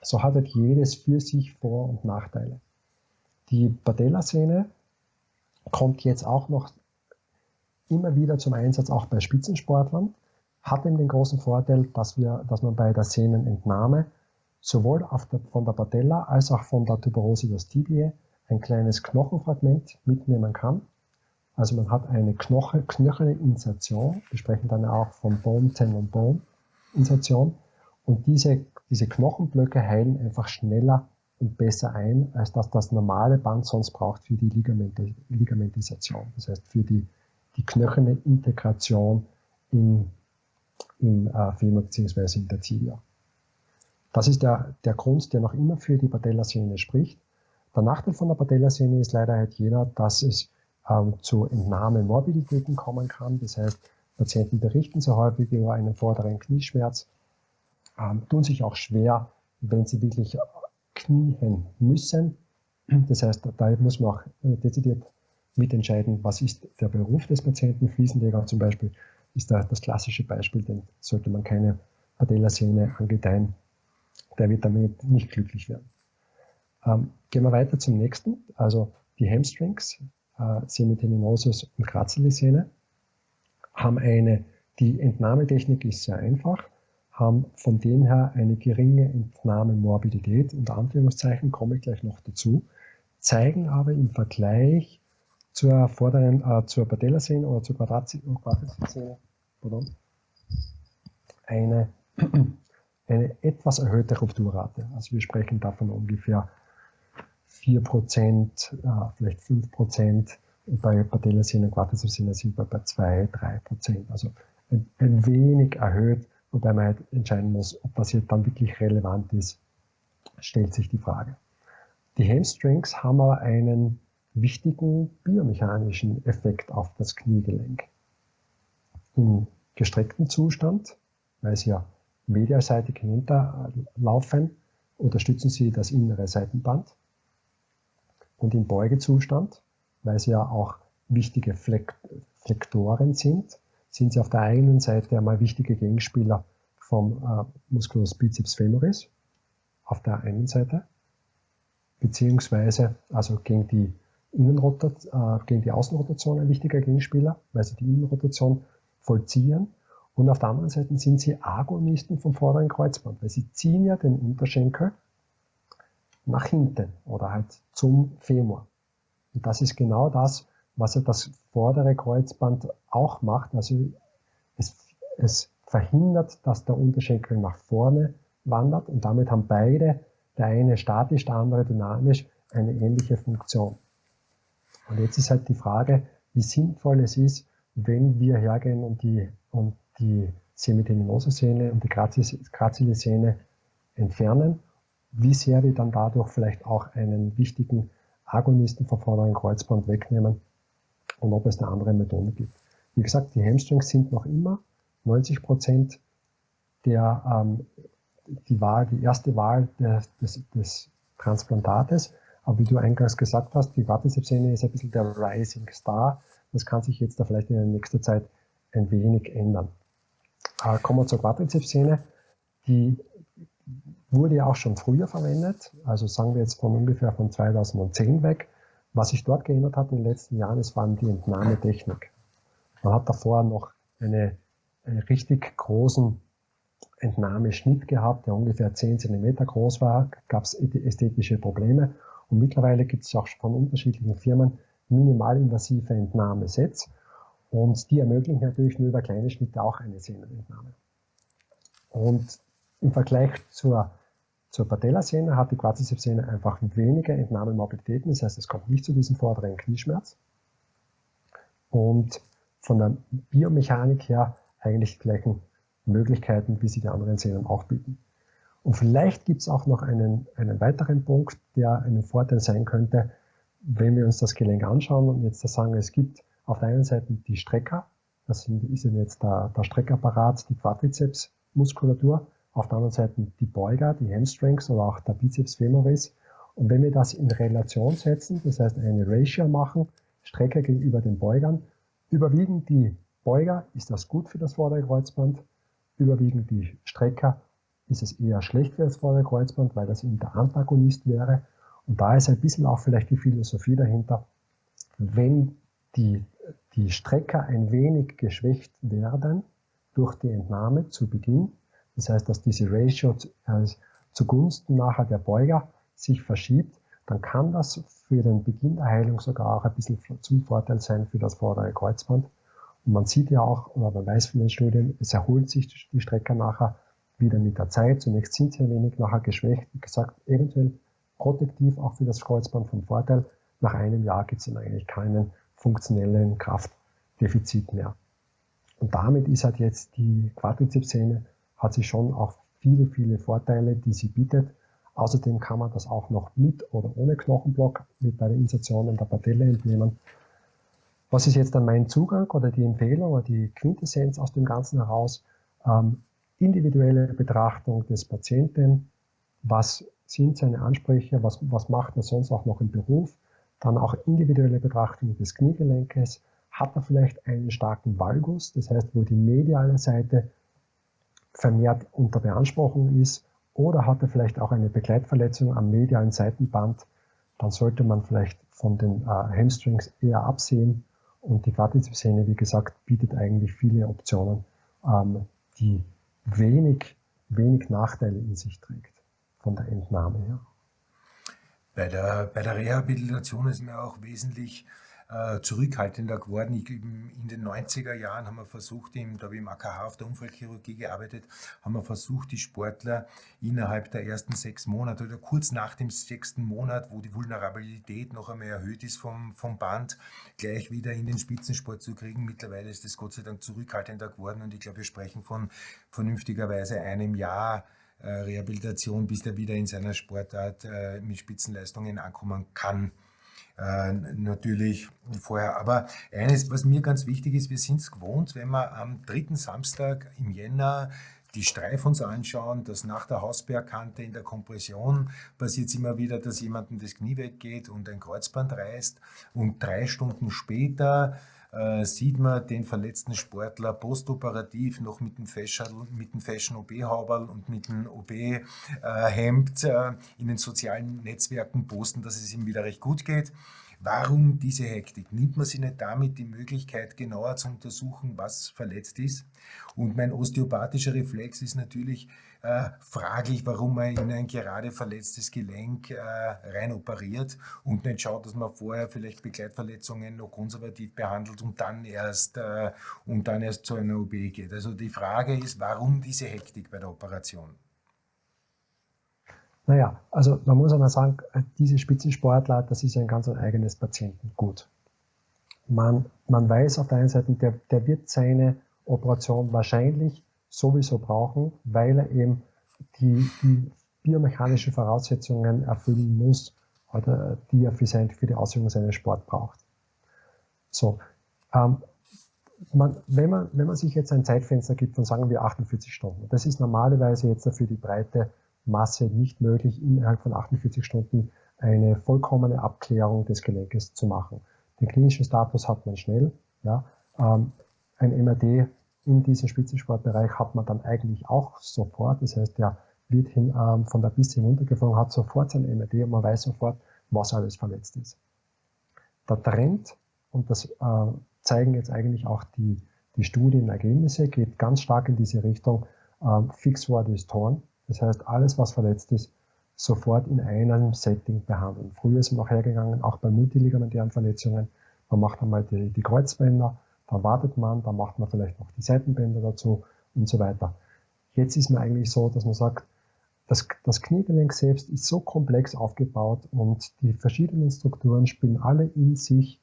so hat halt jedes für sich Vor- und Nachteile. Die Patellasehne kommt jetzt auch noch immer wieder zum Einsatz, auch bei Spitzensportlern, hat eben den großen Vorteil, dass, wir, dass man bei der Sehnenentnahme sowohl von der Patella als auch von der Tuberose des Tibiae ein kleines Knochenfragment mitnehmen kann. Also man hat eine Knoche, knöcherne Insertion, wir sprechen dann auch von Bone, Tendon, Bone Insertion. Und diese, diese Knochenblöcke heilen einfach schneller und besser ein, als dass das normale Band sonst braucht für die Ligamente, Ligamentisation. Das heißt, für die, die knöcherne Integration in, im äh, Femur bzw. in der Tibia. Das ist der, der Grund, der noch immer für die Patellasehne spricht. Der Nachteil von der Patellasehne ist leider halt jener, dass es ähm, zu Entnahmemorbiditäten kommen kann. Das heißt, Patienten berichten sehr häufig über einen vorderen Knieschmerz, ähm, tun sich auch schwer, wenn sie wirklich knien müssen. Das heißt, da muss man auch äh, dezidiert mitentscheiden, was ist der Beruf des Patienten. Fliesenleger zum Beispiel ist da das klassische Beispiel, denn sollte man keine Patellasehne angedeihen, der wird damit nicht glücklich werden. Ähm, gehen wir weiter zum nächsten, also die Hamstrings, äh, Semitendinosus und Grazilisehne, haben eine, die Entnahmetechnik ist sehr einfach, haben von dem her eine geringe Entnahmemorbidität, unter Anführungszeichen komme ich gleich noch dazu, zeigen aber im Vergleich zur vorderen, äh, zur Patellasehne oder zur Quadrizepssehne, eine eine etwas erhöhte Rupturrate. Also wir sprechen davon ungefähr 4%, äh, vielleicht 5%. Bei Patellasehne und Quadrizepssehne sind wir bei 2, 3%. Also ein, ein wenig erhöht, wobei man halt entscheiden muss, ob das jetzt dann wirklich relevant ist, stellt sich die Frage. Die Hamstrings haben aber einen wichtigen biomechanischen Effekt auf das Kniegelenk. Im gestreckten Zustand, weil sie ja medialseitig hinunterlaufen, unterstützen sie das innere Seitenband. Und im Beugezustand, weil sie ja auch wichtige Flektoren sind, sind sie auf der einen Seite einmal wichtige Gegenspieler vom äh, Musculus biceps femoris, auf der einen Seite, beziehungsweise also gegen die, Innenrotation, äh, gegen die Außenrotation ein wichtiger Gegenspieler, weil sie die Innenrotation vollziehen und auf der anderen Seite sind sie Agonisten vom vorderen Kreuzband, weil sie ziehen ja den Unterschenkel nach hinten oder halt zum Femur. Und das ist genau das, was ja das vordere Kreuzband auch macht. Also es, es verhindert, dass der Unterschenkel nach vorne wandert und damit haben beide, der eine statisch, der andere dynamisch, eine ähnliche Funktion. Und jetzt ist halt die Frage, wie sinnvoll es ist, wenn wir hergehen und die, und die Semiteminosa-Sehne und die grazile Sehne entfernen, wie sehr wir dann dadurch vielleicht auch einen wichtigen Agonisten vom vorderen Kreuzband wegnehmen und ob es eine andere Methode gibt. Wie gesagt, die Hamstrings sind noch immer 90 Prozent der, ähm, die Wahl, die erste Wahl des, des, des Transplantates. Aber wie du eingangs gesagt hast, die Quadrizepssehne ist ein bisschen der Rising Star. Das kann sich jetzt da vielleicht in der nächsten Zeit ein wenig ändern. Äh, kommen wir zur Quadrizepssehne. Die wurde ja auch schon früher verwendet, also sagen wir jetzt von ungefähr von 2010 weg, Was sich dort geändert hat in den letzten Jahren, ist vor allem die Entnahmetechnik. Man hat davor noch eine, einen richtig großen Entnahmeschnitt gehabt, der ungefähr 10 cm groß war, gab es ästhetische Probleme. Und mittlerweile gibt es auch von unterschiedlichen Firmen minimalinvasive Entnahmesets. Und die ermöglichen natürlich nur über kleine Schnitte auch eine Sehnenentnahme. Und im Vergleich zur, zur Patellasehne hat die Quadricepssehne einfach weniger Entnahmemobilitäten, das heißt, es kommt nicht zu diesem vorderen Knieschmerz. Und von der Biomechanik her eigentlich die gleichen Möglichkeiten, wie sie die anderen Sehnen auch bieten. Und vielleicht gibt es auch noch einen, einen weiteren Punkt, der einen Vorteil sein könnte, wenn wir uns das Gelenk anschauen und jetzt sagen, es gibt auf der einen Seite die Strecker, das sind, ist jetzt der, der Streckapparat, die Quadrizepsmuskulatur, auf der anderen Seite die Beuger, die Hamstrings oder auch der Bizeps femoris. Und wenn wir das in Relation setzen, das heißt eine Ratio machen, Strecker gegenüber den Beugern, überwiegen die Beuger, ist das gut für das vordere Kreuzband, überwiegen die Strecker, ist es eher schlecht für das vordere Kreuzband, weil das eben der Antagonist wäre. Und da ist ein bisschen auch vielleicht die Philosophie dahinter, wenn die, die Strecker ein wenig geschwächt werden durch die Entnahme zu Beginn, das heißt, dass diese Ratio zugunsten nachher der Beuger sich verschiebt, dann kann das für den Beginn der Heilung sogar auch ein bisschen zum Vorteil sein für das vordere Kreuzband. Und man sieht ja auch, oder man weiß von den Studien, es erholt sich die Strecker nachher wieder mit der Zeit. Zunächst sind sie ein wenig nachher geschwächt. Wie gesagt, eventuell protektiv auch für das Kreuzband vom Vorteil. Nach einem Jahr gibt es dann eigentlich keinen funktionellen Kraftdefizit mehr. Und damit ist halt jetzt die Quadrizepssehne hat sich schon auch viele, viele Vorteile, die sie bietet. Außerdem kann man das auch noch mit oder ohne Knochenblock mit bei der Insertion in der Patelle entnehmen. Was ist jetzt dann mein Zugang oder die Empfehlung oder die Quintessenz aus dem Ganzen heraus? Ähm, individuelle Betrachtung des Patienten. Was sind seine Ansprüche? Was, was macht er sonst auch noch im Beruf? Dann auch individuelle Betrachtung des Kniegelenkes. Hat er vielleicht einen starken Valgus? Das heißt, wo die mediale Seite vermehrt unter Beanspruchung ist oder hat er vielleicht auch eine Begleitverletzung am medialen Seitenband, dann sollte man vielleicht von den äh, Hamstrings eher absehen. Und die Quadrizepssehne, wie gesagt, bietet eigentlich viele Optionen, ähm, die wenig, wenig Nachteile in sich trägt von der Entnahme her. Bei der, bei der Rehabilitation ist mir auch wesentlich äh, zurückhaltender geworden. Ich, in den 90er Jahren haben wir versucht, im, da habe ich im AKH auf der Unfallchirurgie gearbeitet, haben wir versucht, die Sportler innerhalb der ersten sechs Monate oder kurz nach dem sechsten Monat, wo die Vulnerabilität noch einmal erhöht ist vom, vom Band, gleich wieder in den Spitzensport zu kriegen. Mittlerweile ist das Gott sei Dank zurückhaltender geworden und ich glaube, wir sprechen von vernünftigerweise einem Jahr Rehabilitation, bis der wieder in seiner Sportart äh, mit Spitzenleistungen ankommen kann äh, natürlich vorher. Aber eines, was mir ganz wichtig ist, wir sind es gewohnt, wenn wir am dritten Samstag im Jänner die Streif uns anschauen, dass nach der Hausbergkante in der Kompression passiert es immer wieder, dass jemandem das Knie weggeht und ein Kreuzband reißt und drei Stunden später äh, sieht man den verletzten Sportler postoperativ noch mit dem Fashion, mit dem Fashion OB-Hauberl und mit dem OB-Hemd äh, in den sozialen Netzwerken posten, dass es ihm wieder recht gut geht. Warum diese Hektik? Nimmt man sich nicht damit die Möglichkeit, genauer zu untersuchen, was verletzt ist? Und mein osteopathischer Reflex ist natürlich äh, fraglich, warum man in ein gerade verletztes Gelenk äh, rein operiert und nicht schaut, dass man vorher vielleicht Begleitverletzungen noch konservativ behandelt und dann erst, äh, und dann erst zu einer OP geht. Also die Frage ist, warum diese Hektik bei der Operation? Naja, also man muss einmal sagen, diese Spitzensportler, das ist ein ganz eigenes Patientengut. Man, man weiß auf der einen Seite, der, der wird seine Operation wahrscheinlich sowieso brauchen, weil er eben die, die biomechanischen Voraussetzungen erfüllen muss, oder die er für, sein, für die Ausübung seines Sports braucht. So, ähm, man, wenn, man, wenn man sich jetzt ein Zeitfenster gibt von sagen wir 48 Stunden, das ist normalerweise jetzt für die breite Masse nicht möglich, innerhalb von 48 Stunden eine vollkommene Abklärung des Gelenkes zu machen. Den klinischen Status hat man schnell. Ja. Ähm, ein MRT in diesem Spitzensportbereich hat man dann eigentlich auch sofort. Das heißt, der wird hin, ähm, von der Piste hinuntergeflogen, hat sofort sein MRT und man weiß sofort, was alles verletzt ist. der Trend, und das äh, zeigen jetzt eigentlich auch die, die Studienergebnisse, geht ganz stark in diese Richtung, äh, Fixwort ist torn. Das heißt, alles, was verletzt ist, sofort in einem Setting behandeln. Früher ist man noch hergegangen, auch bei multiligamentären Verletzungen. Man macht einmal die, die Kreuzbänder, dann wartet man, dann macht man vielleicht noch die Seitenbänder dazu und so weiter. Jetzt ist man eigentlich so, dass man sagt, das, das Kniegelenk selbst ist so komplex aufgebaut und die verschiedenen Strukturen spielen alle in sich,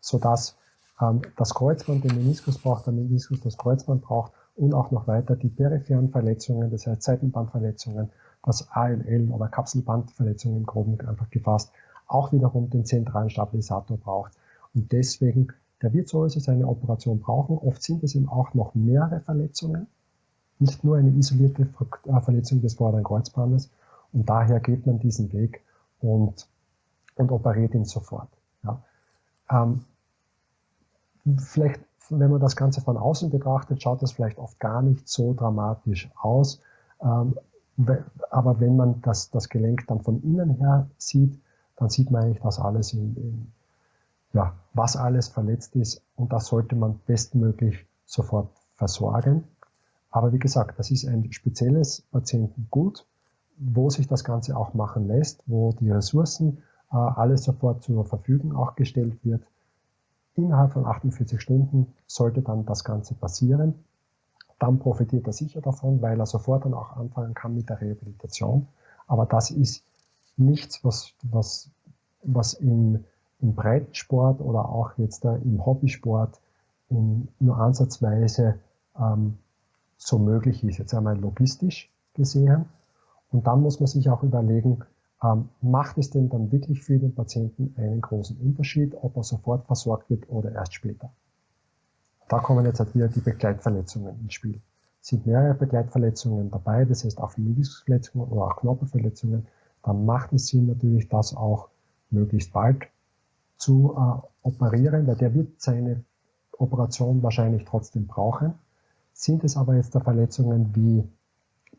sodass ähm, das Kreuzband den Meniskus braucht, der Meniskus das Kreuzband braucht und auch noch weiter die peripheren Verletzungen, das heißt Seitenbandverletzungen, das ALL oder Kapselbandverletzungen im Groben einfach gefasst, auch wiederum den zentralen Stabilisator braucht. Und deswegen, der wird so seine Operation brauchen. Oft sind es eben auch noch mehrere Verletzungen, nicht nur eine isolierte äh, Verletzung des vorderen Kreuzbandes. Und daher geht man diesen Weg und, und operiert ihn sofort. Ja. Ähm, vielleicht, wenn man das Ganze von außen betrachtet, schaut das vielleicht oft gar nicht so dramatisch aus. Ähm, aber wenn man das, das Gelenk dann von innen her sieht, dann sieht man eigentlich, dass alles in, in ja, was alles verletzt ist und das sollte man bestmöglich sofort versorgen. Aber wie gesagt, das ist ein spezielles Patientengut, wo sich das Ganze auch machen lässt, wo die Ressourcen äh, alles sofort zur Verfügung auch gestellt wird. Innerhalb von 48 Stunden sollte dann das Ganze passieren. Dann profitiert er sicher davon, weil er sofort dann auch anfangen kann mit der Rehabilitation. Aber das ist nichts, was, was, was im, im Breitensport oder auch jetzt im Hobbysport in, nur ansatzweise ähm, so möglich ist. Jetzt einmal logistisch gesehen. Und dann muss man sich auch überlegen, ähm, macht es denn dann wirklich für den Patienten einen großen Unterschied, ob er sofort versorgt wird oder erst später? Da kommen jetzt halt wieder die Begleitverletzungen ins Spiel. Sind mehrere Begleitverletzungen dabei, das heißt auch Meniskusverletzungen oder auch Knorpelverletzungen, dann macht es Sinn natürlich, das auch möglichst bald zu äh, operieren, weil der wird seine Operation wahrscheinlich trotzdem brauchen. Sind es aber jetzt da Verletzungen wie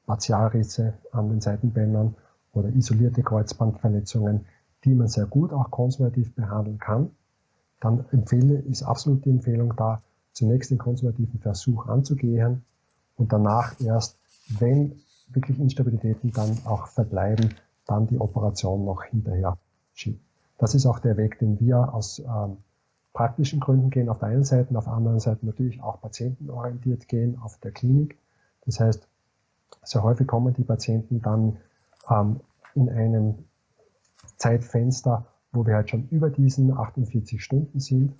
Partialrisse an den Seitenbändern oder isolierte Kreuzbandverletzungen, die man sehr gut auch konservativ behandeln kann, dann empfehle, ist absolut die Empfehlung da, zunächst den konservativen Versuch anzugehen und danach erst, wenn wirklich Instabilitäten dann auch verbleiben, dann die Operation noch hinterher schieben. Das ist auch der Weg, den wir aus ähm, praktischen Gründen gehen auf der einen Seite, auf der anderen Seite natürlich auch patientenorientiert gehen auf der Klinik. Das heißt, sehr häufig kommen die Patienten dann ähm, in einem Zeitfenster, wo wir halt schon über diesen 48 Stunden sind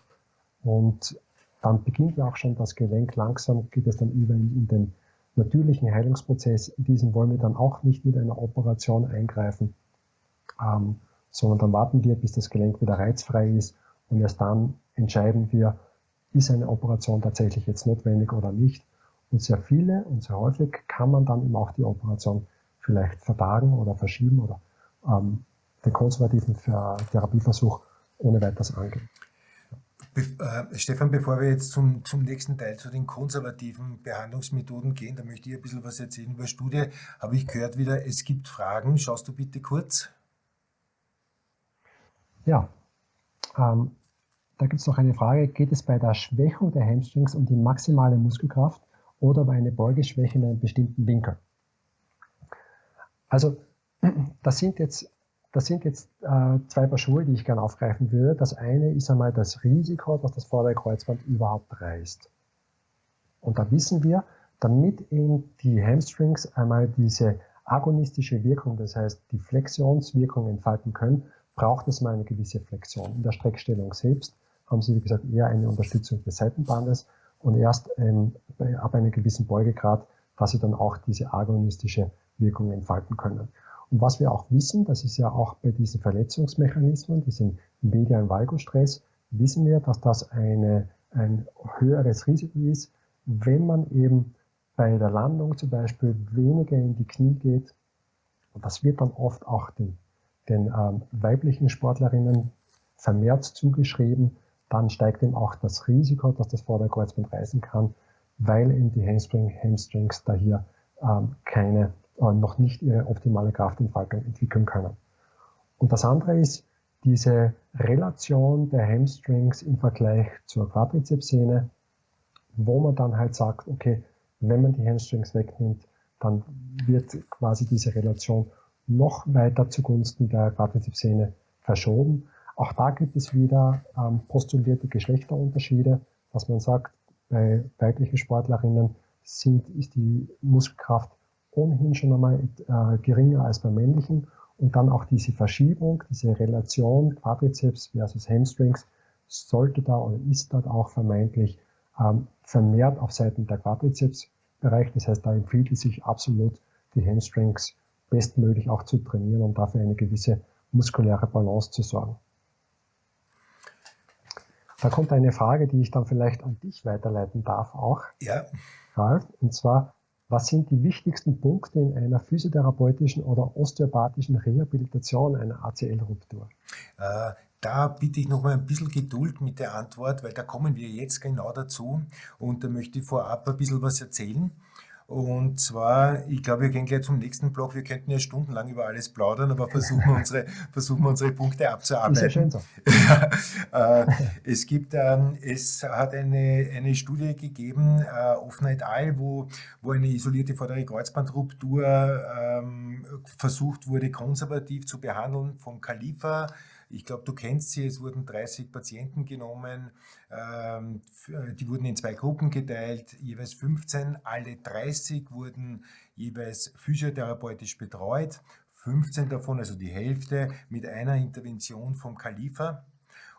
und dann beginnt auch schon das Gelenk langsam, geht es dann über in, in den natürlichen Heilungsprozess. In diesen wollen wir dann auch nicht mit einer Operation eingreifen, ähm, sondern dann warten wir, bis das Gelenk wieder reizfrei ist und erst dann entscheiden wir, ist eine Operation tatsächlich jetzt notwendig oder nicht. Und sehr viele und sehr häufig kann man dann eben auch die Operation vielleicht vertagen oder verschieben oder ähm, den konservativen Therapieversuch ohne weiteres angehen. Be äh, Stefan, bevor wir jetzt zum, zum nächsten Teil, zu den konservativen Behandlungsmethoden gehen, da möchte ich ein bisschen was erzählen über Studie. Habe ich gehört wieder, es gibt Fragen. Schaust du bitte kurz? Ja, ähm, da gibt es noch eine Frage, geht es bei der Schwächung der Hamstrings um die maximale Muskelkraft oder bei einer Beugeschwäche in einem bestimmten Winkel? Also das sind jetzt, das sind jetzt äh, zwei Paar Schuhe, die ich gerne aufgreifen würde. Das eine ist einmal das Risiko, dass das vordere Kreuzband überhaupt reißt. Und da wissen wir, damit eben die Hamstrings einmal diese agonistische Wirkung, das heißt die Flexionswirkung entfalten können, braucht es mal eine gewisse Flexion. In der Streckstellung selbst haben Sie, wie gesagt, eher eine Unterstützung des Seitenbandes und erst ähm, ab einem gewissen Beugegrad, dass Sie dann auch diese agonistische Wirkung entfalten können. Und was wir auch wissen, das ist ja auch bei diesen Verletzungsmechanismen, diesem medialen Valgostress, wissen wir, dass das eine, ein höheres Risiko ist, wenn man eben bei der Landung zum Beispiel weniger in die Knie geht. Und das wird dann oft auch den, den ähm, weiblichen Sportlerinnen vermehrt zugeschrieben, dann steigt eben auch das Risiko, dass das Vorderkreuzband reißen kann, weil eben die Hamstring, Hamstrings da hier ähm, keine, äh, noch nicht ihre optimale Kraftentfaltung entwickeln können. Und das andere ist, diese Relation der Hamstrings im Vergleich zur Quadrizepssehne, wo man dann halt sagt, okay, wenn man die Hamstrings wegnimmt, dann wird quasi diese Relation noch weiter zugunsten der Quadrizepssehne verschoben. Auch da gibt es wieder ähm, postulierte Geschlechterunterschiede, dass man sagt, bei weiblichen Sportlerinnen sind, ist die Muskelkraft ohnehin schon einmal äh, geringer als bei männlichen und dann auch diese Verschiebung, diese Relation Quadrizeps versus Hamstrings sollte da oder ist dort auch vermeintlich ähm, vermehrt auf Seiten der Quadrizepsbereich. Das heißt, da empfiehlt es sich absolut, die Hamstrings bestmöglich auch zu trainieren, um dafür eine gewisse muskuläre Balance zu sorgen. Da kommt eine Frage, die ich dann vielleicht an dich weiterleiten darf auch. Ja. Ralf, und zwar, was sind die wichtigsten Punkte in einer physiotherapeutischen oder osteopathischen Rehabilitation einer ACL-Ruptur? Äh, da bitte ich noch mal ein bisschen Geduld mit der Antwort, weil da kommen wir jetzt genau dazu und da möchte ich vorab ein bisschen was erzählen. Und zwar, ich glaube, wir gehen gleich zum nächsten Block. Wir könnten ja stundenlang über alles plaudern, aber versuchen wir unsere, versuchen wir unsere Punkte abzuarbeiten. Ist ja schön so. äh, es gibt, ähm, es hat eine, eine Studie gegeben, äh, Offner et al., wo, wo eine isolierte vordere Kreuzbandruptur ähm, versucht wurde, konservativ zu behandeln vom Khalifa ich glaube, du kennst sie, es wurden 30 Patienten genommen, ähm, die wurden in zwei Gruppen geteilt, jeweils 15, alle 30 wurden jeweils physiotherapeutisch betreut, 15 davon, also die Hälfte, mit einer Intervention vom Khalifa.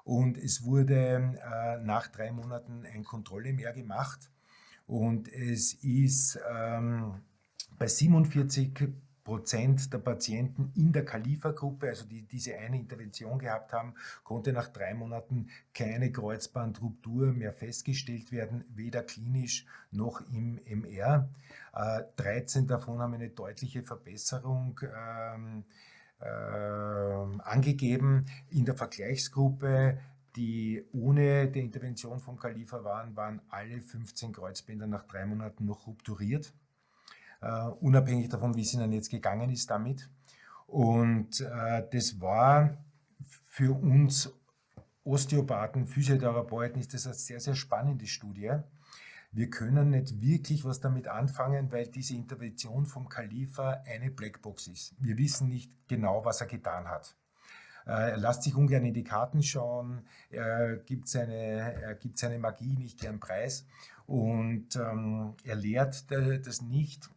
Und es wurde äh, nach drei Monaten ein Kontrolle mehr gemacht. Und es ist ähm, bei 47 Prozent der Patienten in der Khalifa-Gruppe, also die diese eine Intervention gehabt haben, konnte nach drei Monaten keine Kreuzbandruptur mehr festgestellt werden, weder klinisch noch im MR. 13 äh, davon haben eine deutliche Verbesserung ähm, äh, angegeben. In der Vergleichsgruppe die ohne die Intervention vom Khalifa waren, waren alle 15 Kreuzbänder nach drei Monaten noch rupturiert unabhängig davon, wie es ihnen jetzt gegangen ist damit. Und uh, das war für uns Osteopathen, Physiotherapeuten, ist das eine sehr, sehr spannende Studie. Wir können nicht wirklich was damit anfangen, weil diese Intervention vom Khalifa eine Blackbox ist. Wir wissen nicht genau, was er getan hat. Äh, er lässt sich ungern in die Karten schauen, er gibt seine, er gibt seine Magie nicht gern preis und ähm, er lehrt das nicht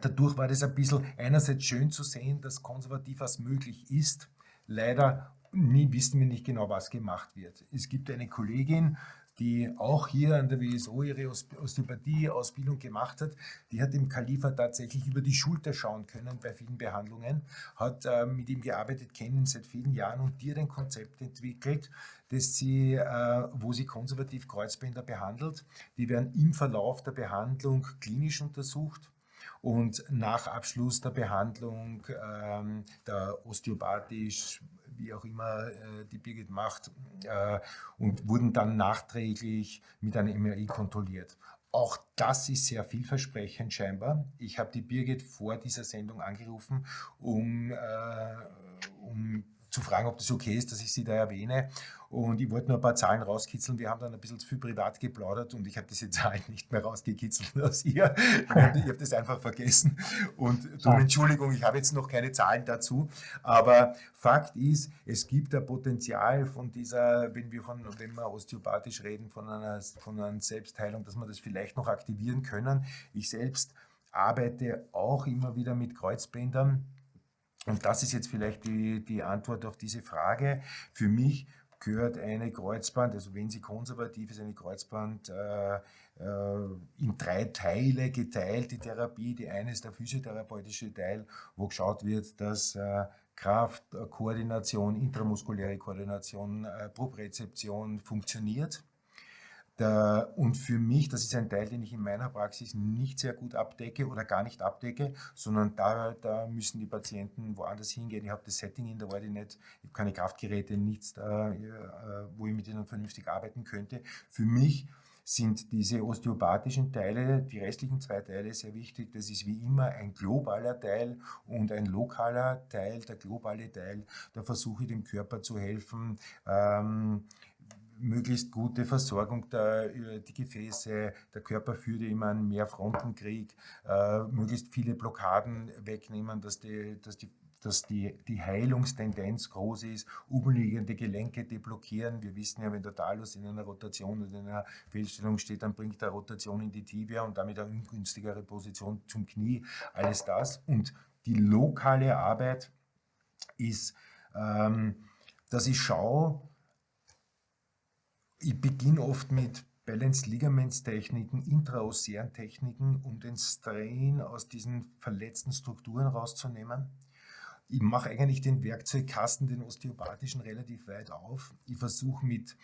Dadurch war das ein bisschen einerseits schön zu sehen, dass konservativ was möglich ist. Leider nie wissen wir nicht genau, was gemacht wird. Es gibt eine Kollegin, die auch hier an der WSO ihre Osteopathie-Ausbildung gemacht hat, die hat dem Khalifa tatsächlich über die Schulter schauen können bei vielen Behandlungen, hat äh, mit ihm gearbeitet, kennen ihn seit vielen Jahren und hat ein Konzept entwickelt, dass sie, äh, wo sie konservativ Kreuzbänder behandelt. Die werden im Verlauf der Behandlung klinisch untersucht und nach Abschluss der Behandlung ähm, der osteopathisch, wie auch immer äh, die Birgit macht, äh, und wurden dann nachträglich mit einem MRI kontrolliert. Auch das ist sehr vielversprechend scheinbar. Ich habe die Birgit vor dieser Sendung angerufen, um, äh, um zu fragen, ob das okay ist, dass ich sie da erwähne. Und ich wollte nur ein paar Zahlen rauskitzeln. Wir haben dann ein bisschen zu viel privat geplaudert und ich habe diese Zahlen nicht mehr rausgekitzelt aus ihr. Ich habe hab das einfach vergessen. Und darum Entschuldigung, ich habe jetzt noch keine Zahlen dazu. Aber Fakt ist, es gibt ein Potenzial von dieser, wenn wir von, wenn wir osteopathisch reden, von einer, von einer Selbstheilung, dass wir das vielleicht noch aktivieren können. Ich selbst arbeite auch immer wieder mit Kreuzbändern und das ist jetzt vielleicht die, die Antwort auf diese Frage. Für mich gehört eine Kreuzband, also wenn sie konservativ ist, eine Kreuzband äh, äh, in drei Teile geteilt, die Therapie. Die eine ist der physiotherapeutische Teil, wo geschaut wird, dass äh, Kraft, Koordination, intramuskuläre Koordination, äh, Proprezeption funktioniert. Der, und für mich, das ist ein Teil, den ich in meiner Praxis nicht sehr gut abdecke oder gar nicht abdecke, sondern da, da müssen die Patienten woanders hingehen. Ich habe das Setting in der nicht, ich habe keine Kraftgeräte, nichts, da, äh, wo ich mit ihnen vernünftig arbeiten könnte. Für mich sind diese osteopathischen Teile, die restlichen zwei Teile sehr wichtig. Das ist wie immer ein globaler Teil und ein lokaler Teil. Der globale Teil, da versuche ich dem Körper zu helfen, ähm, möglichst gute Versorgung der äh, die Gefäße, der Körper führt immer einen Mehrfrontenkrieg, äh, möglichst viele Blockaden wegnehmen, dass die, dass die dass die, die Heilungstendenz groß ist, umliegende Gelenke deblockieren. Wir wissen ja, wenn der Talus in einer Rotation oder in einer Fehlstellung steht, dann bringt er Rotation in die Tibia und damit eine ungünstigere Position zum Knie. Alles das. Und die lokale Arbeit ist, ähm, dass ich schaue, ich beginne oft mit Balance Ligaments Techniken, intraosären Techniken, um den Strain aus diesen verletzten Strukturen rauszunehmen. Ich mache eigentlich den Werkzeugkasten, den osteopathischen, relativ weit auf. Ich versuche mit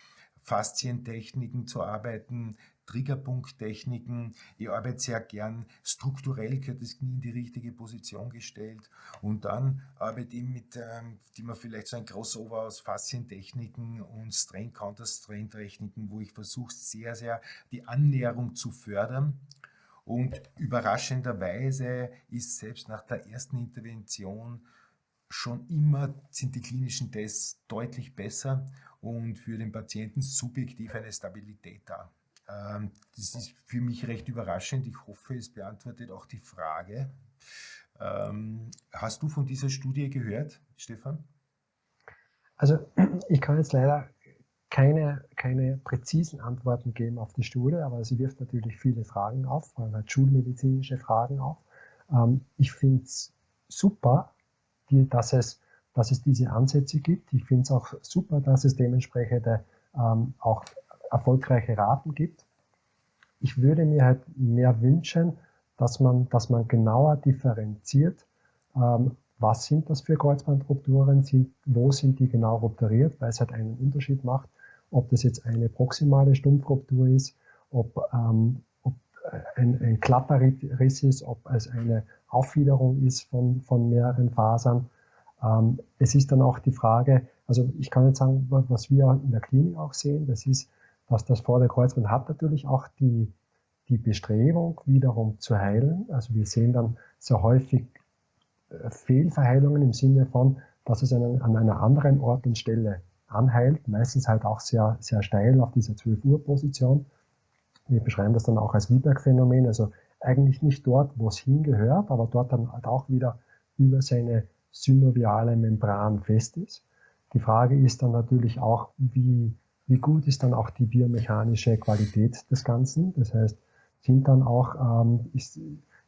Faszientechniken zu arbeiten, Triggerpunkttechniken. Ich arbeite sehr gern strukturell, gehört das Knie in die richtige Position gestellt. Und dann arbeite ich mit, ähm, die man vielleicht so ein Crossover aus Faszientechniken und Strain-Counter-Strain-Techniken, wo ich versuche, sehr, sehr die Annäherung zu fördern. Und überraschenderweise ist selbst nach der ersten Intervention schon immer sind die klinischen Tests deutlich besser und für den Patienten subjektiv eine Stabilität da. Ähm, das ist für mich recht überraschend. Ich hoffe, es beantwortet auch die Frage. Ähm, hast du von dieser Studie gehört, Stefan? Also ich kann jetzt leider keine, keine präzisen Antworten geben auf die Studie, aber sie wirft natürlich viele Fragen auf, vor allem halt schulmedizinische Fragen auf. Ähm, ich finde es super, dass, es, dass es diese Ansätze gibt. Ich finde es auch super, dass es dementsprechende ähm, auch erfolgreiche Raten gibt. Ich würde mir halt mehr wünschen, dass man, dass man genauer differenziert, ähm, was sind das für Kreuzbandrupturen, wo sind die genau rupturiert, weil es halt einen Unterschied macht, ob das jetzt eine proximale Stumpfruptur ist, ob, ähm, ob ein, ein Klapperriss ist, ob es eine Aufwiederung ist von, von mehreren Fasern. Ähm, es ist dann auch die Frage, also ich kann jetzt sagen, was wir in der Klinik auch sehen, das ist, dass das Vorderkreuzband hat natürlich auch die, die Bestrebung, wiederum zu heilen. Also wir sehen dann sehr häufig äh, Fehlverheilungen im Sinne von, dass es an, an einer anderen Ort und Stelle anheilt, meistens halt auch sehr, sehr steil auf dieser 12 Uhr Position. Wir beschreiben das dann auch als Lieberg-Phänomen, also eigentlich nicht dort, wo es hingehört, aber dort dann halt auch wieder über seine synoviale Membran fest ist. Die Frage ist dann natürlich auch, wie wie gut ist dann auch die biomechanische Qualität des Ganzen? Das heißt, sind dann auch, ähm, ist,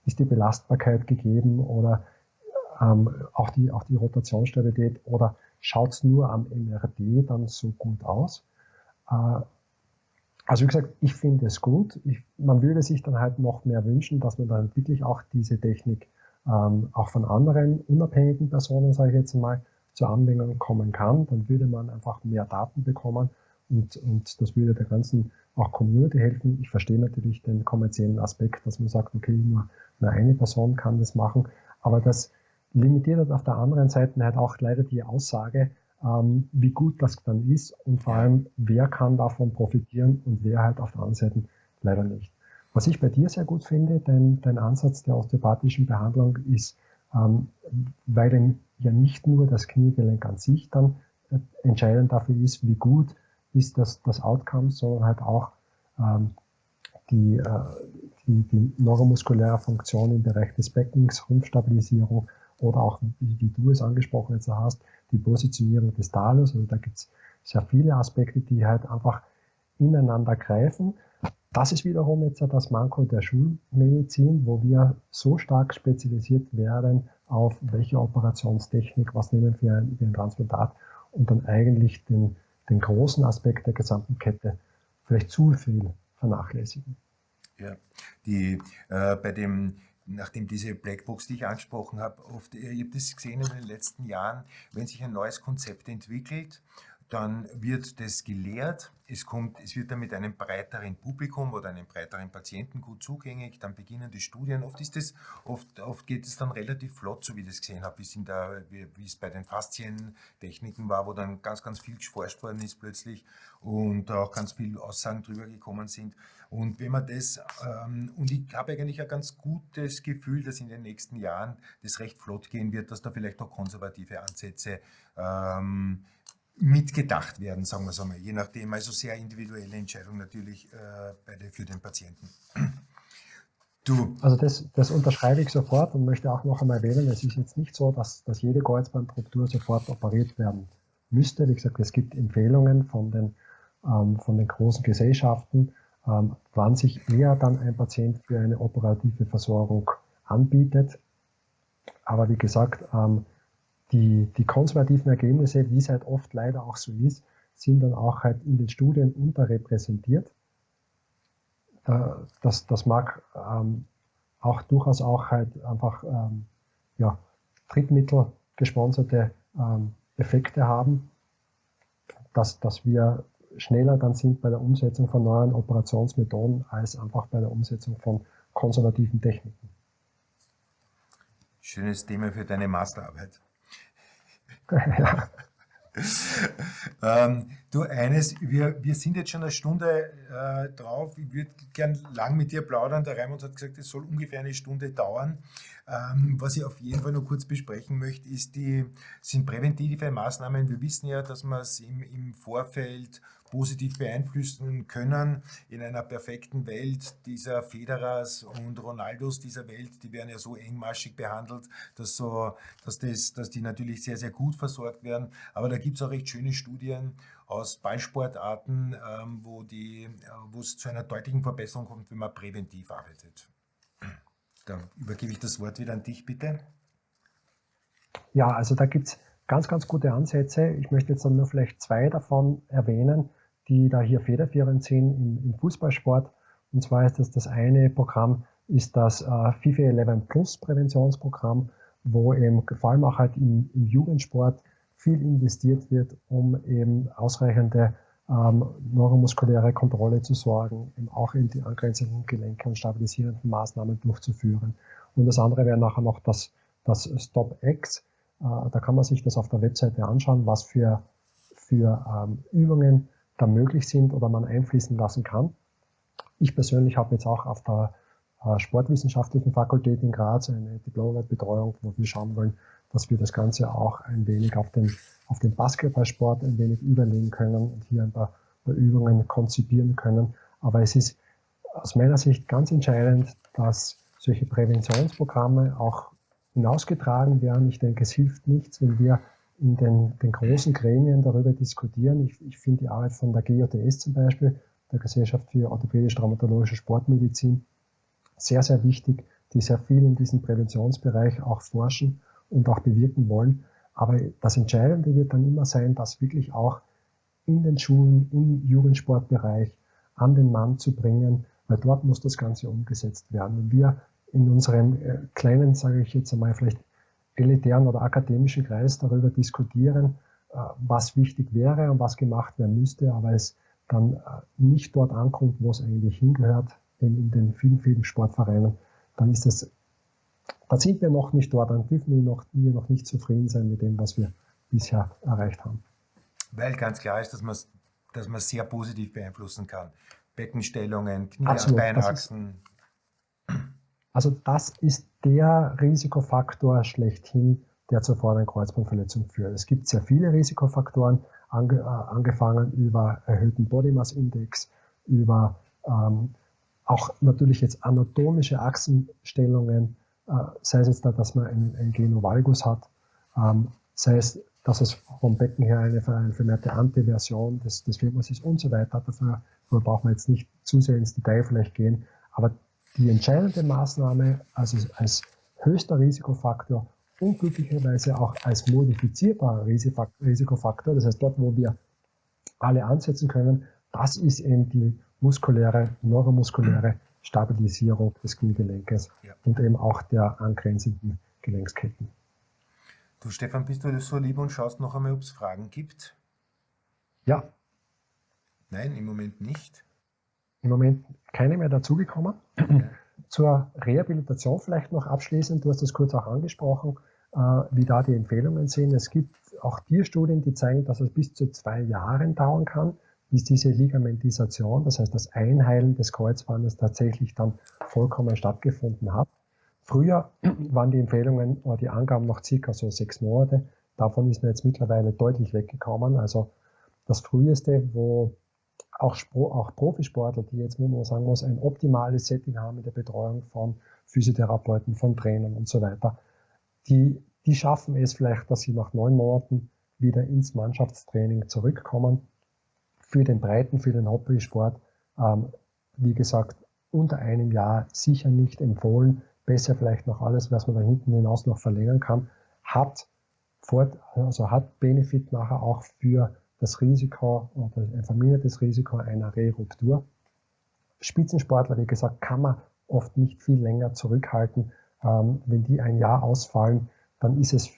ist die Belastbarkeit gegeben oder ähm, auch, die, auch die Rotationsstabilität oder schaut es nur am MRD dann so gut aus? Äh, also wie gesagt, ich finde es gut. Ich, man würde sich dann halt noch mehr wünschen, dass man dann wirklich auch diese Technik ähm, auch von anderen unabhängigen Personen, sage ich jetzt mal, zur Anwendung kommen kann. Dann würde man einfach mehr Daten bekommen und, und das würde der ganzen auch Community helfen. Ich verstehe natürlich den kommerziellen Aspekt, dass man sagt, okay, nur, nur eine Person kann das machen, aber das limitiert halt auf der anderen Seite halt auch leider die Aussage, ähm, wie gut das dann ist und vor allem, wer kann davon profitieren und wer halt auf der anderen Seite leider nicht. Was ich bei dir sehr gut finde, dein, dein Ansatz der osteopathischen Behandlung ist, ähm, weil ja nicht nur das Kniegelenk an sich dann äh, entscheidend dafür ist, wie gut ist das, das Outcome, sondern halt auch ähm, die, äh, die, die neuromuskuläre Funktion im Bereich des Beckens, Rumpfstabilisierung oder auch, wie, wie du es angesprochen jetzt hast, die Positionierung des Talus. Also da gibt es sehr viele Aspekte, die halt einfach ineinander greifen. Das ist wiederum jetzt das Manko der Schulmedizin, wo wir so stark spezialisiert werden auf welche Operationstechnik, was nehmen wir für ein, Transplantat und dann eigentlich den, den großen Aspekt der gesamten Kette vielleicht zu viel vernachlässigen. Ja, die, äh, bei dem, nachdem diese Blackbox, die ich angesprochen habe, oft, ich habe das gesehen in den letzten Jahren, wenn sich ein neues Konzept entwickelt, dann wird das gelehrt, es, kommt, es wird dann mit einem breiteren Publikum oder einem breiteren Patienten gut zugänglich, dann beginnen die Studien. Oft, ist das, oft, oft geht es dann relativ flott, so wie ich das gesehen habe, in der, wie, wie es bei den Faszientechniken war, wo dann ganz, ganz viel geforscht worden ist plötzlich und auch ganz viele Aussagen drüber gekommen sind. Und wenn man das, ähm, und ich habe eigentlich ein ganz gutes Gefühl, dass in den nächsten Jahren das recht flott gehen wird, dass da vielleicht noch konservative Ansätze ähm, mitgedacht werden, sagen wir es einmal, je nachdem, also sehr individuelle Entscheidung natürlich äh, für den Patienten. Du. Also das, das unterschreibe ich sofort und möchte auch noch einmal erwähnen, es ist jetzt nicht so, dass, dass jede Kreuzbandruptur sofort operiert werden müsste. Wie gesagt, es gibt Empfehlungen von den, ähm, von den großen Gesellschaften, ähm, wann sich eher dann ein Patient für eine operative Versorgung anbietet. Aber wie gesagt, ähm, die, die konservativen Ergebnisse, wie es halt oft leider auch so ist, sind dann auch halt in den Studien unterrepräsentiert. Das, das mag ähm, auch durchaus auch halt einfach ähm, ja, Drittmittel gesponserte ähm, Effekte haben, dass, dass wir schneller dann sind bei der Umsetzung von neuen Operationsmethoden als einfach bei der Umsetzung von konservativen Techniken. Schönes Thema für deine Masterarbeit. ähm, du, eines, wir, wir sind jetzt schon eine Stunde äh, drauf. Ich würde gern lang mit dir plaudern. Der Raimund hat gesagt, es soll ungefähr eine Stunde dauern. Ähm, was ich auf jeden Fall noch kurz besprechen möchte, ist die, sind präventive Maßnahmen. Wir wissen ja, dass man es im, im Vorfeld positiv beeinflussen können in einer perfekten Welt dieser Federers und Ronaldos dieser Welt, die werden ja so engmaschig behandelt, dass, so, dass, das, dass die natürlich sehr, sehr gut versorgt werden. Aber da gibt es auch recht schöne Studien aus Ballsportarten, ähm, wo, die, äh, wo es zu einer deutlichen Verbesserung kommt, wenn man präventiv arbeitet. Da übergebe ich das Wort wieder an dich, bitte. Ja, also da gibt es ganz, ganz gute Ansätze. Ich möchte jetzt dann nur vielleicht zwei davon erwähnen die da hier federführend sind im, im Fußballsport. Und zwar ist das das eine Programm, ist das äh, FIFA 11 Plus Präventionsprogramm, wo eben vor allem auch halt im, im Jugendsport viel investiert wird, um eben ausreichende ähm, neuromuskuläre Kontrolle zu sorgen, eben auch in die angrenzenden Gelenke und stabilisierenden Maßnahmen durchzuführen. Und das andere wäre nachher noch das, das StopX. Äh, da kann man sich das auf der Webseite anschauen, was für, für ähm, Übungen da möglich sind oder man einfließen lassen kann. Ich persönlich habe jetzt auch auf der äh, Sportwissenschaftlichen Fakultät in Graz eine Diplombetreuung, wo wir schauen wollen, dass wir das Ganze auch ein wenig auf den, auf den Basketballsport ein wenig überlegen können und hier ein paar, paar Übungen konzipieren können. Aber es ist aus meiner Sicht ganz entscheidend, dass solche Präventionsprogramme auch hinausgetragen werden. Ich denke, es hilft nichts, wenn wir in den, den großen Gremien darüber diskutieren. Ich, ich finde die Arbeit von der GOTS zum Beispiel, der Gesellschaft für orthopädisch-traumatologische Sportmedizin, sehr, sehr wichtig, die sehr viel in diesem Präventionsbereich auch forschen und auch bewirken wollen. Aber das Entscheidende wird dann immer sein, das wirklich auch in den Schulen, im Jugendsportbereich an den Mann zu bringen, weil dort muss das Ganze umgesetzt werden. Wenn wir in unserem äh, kleinen, sage ich jetzt einmal, vielleicht elitären oder akademischen Kreis darüber diskutieren, äh, was wichtig wäre und was gemacht werden müsste, aber es dann äh, nicht dort ankommt, wo es eigentlich hingehört, in den vielen, vielen Sportvereinen, dann ist es, da sind wir noch nicht dort, dann dürfen wir noch, wir noch nicht zufrieden sein mit dem, was wir bisher erreicht haben. Weil ganz klar ist, dass man dass man sehr positiv beeinflussen kann. Beckenstellungen, Knie, Beinachsen. Also das ist der Risikofaktor schlechthin, der zur vorderen Kreuzbandverletzung führt. Es gibt sehr viele Risikofaktoren, ange, äh, angefangen über erhöhten Body Mass Index, über ähm, auch natürlich jetzt anatomische Achsenstellungen, äh, sei es jetzt da, dass man einen, einen Genovalgus hat, ähm, sei es, dass es vom Becken her eine, eine vermehrte Antiversion des, des Femurs ist und so weiter. Dafür, dafür braucht man jetzt nicht zu sehr ins Detail vielleicht gehen, aber die entscheidende Maßnahme also als höchster Risikofaktor und glücklicherweise auch als modifizierbarer Risikofaktor, das heißt dort, wo wir alle ansetzen können, das ist eben die muskuläre, neuromuskuläre Stabilisierung des Kniegelenkes ja. und eben auch der angrenzenden Gelenksketten. Du Stefan, bist du so lieb und schaust noch einmal, ob es Fragen gibt? Ja. Nein, im Moment nicht. Im Moment keine mehr dazugekommen. Zur Rehabilitation vielleicht noch abschließend, du hast das kurz auch angesprochen, äh, wie da die Empfehlungen sind. Es gibt auch Tierstudien, die zeigen, dass es bis zu zwei Jahren dauern kann, bis diese Ligamentisation, das heißt das Einheilen des Kreuzbandes tatsächlich dann vollkommen stattgefunden hat. Früher waren die Empfehlungen oder die Angaben noch circa so sechs Monate. Davon ist man jetzt mittlerweile deutlich weggekommen. Also das früheste, wo auch, auch Profisportler, die jetzt, wo man sagen muss, ein optimales Setting haben in der Betreuung von Physiotherapeuten, von Trainern und so weiter, die, die schaffen es vielleicht, dass sie nach neun Monaten wieder ins Mannschaftstraining zurückkommen. Für den Breiten, für den Hobbysport, ähm, wie gesagt, unter einem Jahr sicher nicht empfohlen. Besser vielleicht noch alles, was man da hinten hinaus noch verlängern kann. Hat, fort, also hat Benefit nachher auch für das Risiko oder ein vermindertes Risiko einer Reruptur. Spitzensportler, wie gesagt, kann man oft nicht viel länger zurückhalten. Ähm, wenn die ein Jahr ausfallen, dann ist es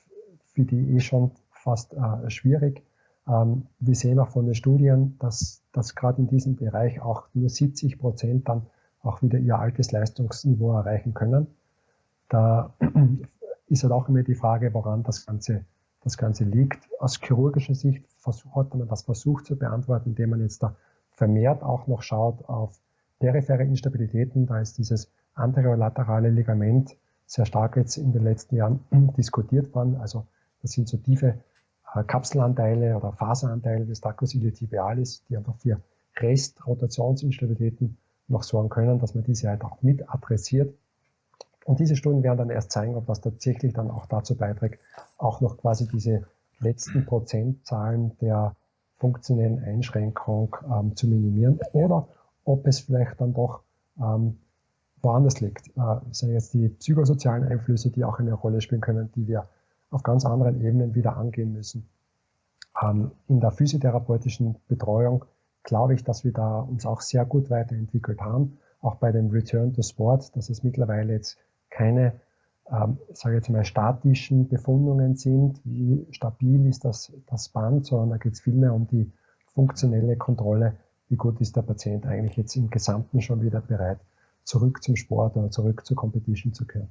für die eh schon fast äh, schwierig. Ähm, wir sehen auch von den Studien, dass, dass gerade in diesem Bereich auch nur 70 Prozent dann auch wieder ihr altes Leistungsniveau erreichen können. Da ist halt auch immer die Frage, woran das Ganze, das Ganze liegt. Aus chirurgischer Sicht hat man das versucht zu beantworten, indem man jetzt da vermehrt auch noch schaut auf periphere Instabilitäten. Da ist dieses anterolaterale Ligament sehr stark jetzt in den letzten Jahren diskutiert worden. Also das sind so tiefe äh, Kapselanteile oder Faseranteile des Tacus iliotibialis, die einfach für Restrotationsinstabilitäten noch sorgen können, dass man diese halt auch mit adressiert. Und diese Studien werden dann erst zeigen, ob das tatsächlich dann auch dazu beiträgt, auch noch quasi diese letzten Prozentzahlen der funktionellen Einschränkung ähm, zu minimieren oder ob es vielleicht dann doch ähm, woanders liegt. Äh, sind jetzt die psychosozialen Einflüsse, die auch eine Rolle spielen können, die wir auf ganz anderen Ebenen wieder angehen müssen. Ähm, in der physiotherapeutischen Betreuung glaube ich, dass wir da uns auch sehr gut weiterentwickelt haben. Auch bei dem Return to Sport, dass es mittlerweile jetzt keine, ähm, sage jetzt mal, statischen Befundungen sind, wie stabil ist das, das Band, sondern da geht es vielmehr um die funktionelle Kontrolle, wie gut ist der Patient eigentlich jetzt im Gesamten schon wieder bereit, zurück zum Sport oder zurück zur Competition zu kehren.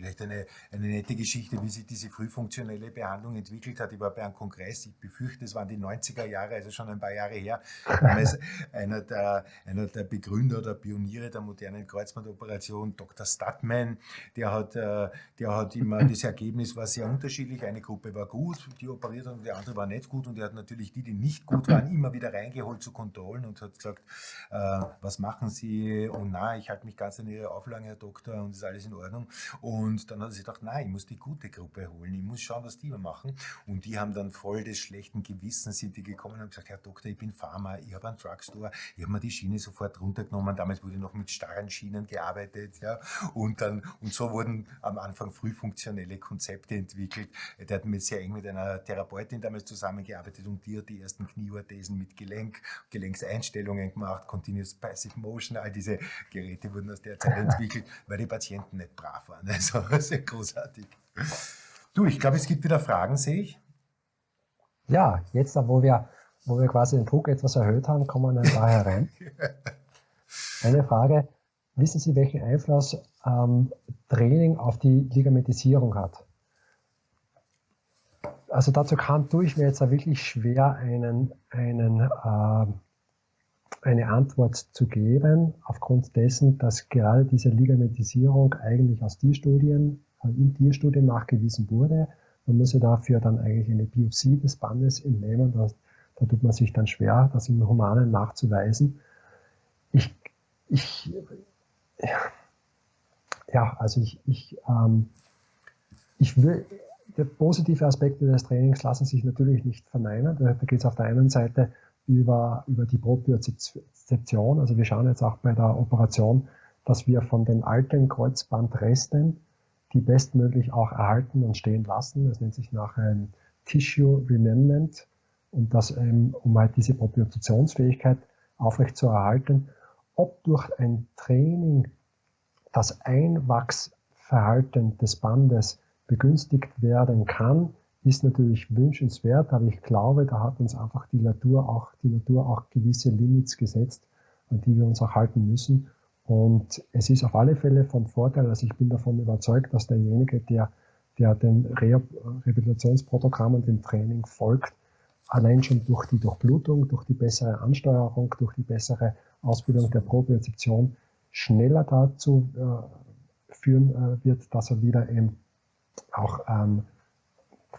Vielleicht eine, eine nette Geschichte, wie sich diese frühfunktionelle Behandlung entwickelt hat. Ich war bei einem Kongress, ich befürchte, es waren die 90er Jahre, also schon ein paar Jahre her. Damals einer der, einer der Begründer oder Pioniere der modernen Kreuzbandoperation, Dr. Stadtman, der hat, äh, der hat immer, das Ergebnis war sehr unterschiedlich. Eine Gruppe war gut, die operiert hat, und die andere war nicht gut. Und er hat natürlich die, die nicht gut waren, immer wieder reingeholt zu Kontrollen und hat gesagt, äh, was machen Sie? Und na, ich halte mich ganz an Ihre Auflagen, Herr Doktor, und ist alles in Ordnung. Und und dann hat sich gedacht, nein, ich muss die gute Gruppe holen, ich muss schauen, was die machen. Und die haben dann voll des schlechten Gewissens sind die gekommen und haben gesagt, Herr Doktor, ich bin Pharma, ich habe einen Drugstore, ich habe mir die Schiene sofort runtergenommen. Damals wurde noch mit starren Schienen gearbeitet, ja. Und dann, und so wurden am Anfang früh funktionelle Konzepte entwickelt. Der hat mit sehr eng mit einer Therapeutin damals zusammengearbeitet und die hat die ersten Knieorthesen mit Gelenk, Gelenkseinstellungen gemacht, Continuous Passive Motion, all diese Geräte wurden aus der Zeit entwickelt, weil die Patienten nicht brav waren. Also sehr großartig. Du, ich glaube, es gibt wieder Fragen, sehe ich. Ja, jetzt, wo wir, wo wir quasi den Druck etwas erhöht haben, kommen wir dann da herein. Eine Frage, wissen Sie, welchen Einfluss ähm, Training auf die Ligamentisierung hat? Also dazu kann, tue ich mir jetzt wirklich schwer, einen, einen, äh, eine Antwort zu geben, aufgrund dessen, dass gerade diese Ligamentisierung eigentlich aus Tierstudien, äh, in Tierstudien nachgewiesen wurde. Man muss ja dafür dann eigentlich eine Biopsie des Bandes entnehmen. Da, da tut man sich dann schwer, das im Humanen nachzuweisen. Ich, ich, ja, also ich, ich, ähm, ich will, die positive Aspekte des Trainings lassen sich natürlich nicht verneinen. Da geht es auf der einen Seite über, über die Propriozeption. Also wir schauen jetzt auch bei der Operation, dass wir von den alten Kreuzbandresten die bestmöglich auch erhalten und stehen lassen. Das nennt sich nachher ein Tissue Remnant und das, ähm, um halt diese Propriozeptionsfähigkeit aufrecht zu erhalten. Ob durch ein Training das Einwachsverhalten des Bandes begünstigt werden kann, ist natürlich wünschenswert, aber ich glaube, da hat uns einfach die Natur auch, die Natur auch gewisse Limits gesetzt, an die wir uns auch halten müssen. Und es ist auf alle Fälle von Vorteil, also ich bin davon überzeugt, dass derjenige, der, der den Rehabilitationsprogrammen, dem Training folgt, allein schon durch die Durchblutung, durch die bessere Ansteuerung, durch die bessere Ausbildung der Propriozeption schneller dazu äh, führen äh, wird, dass er wieder eben auch ähm,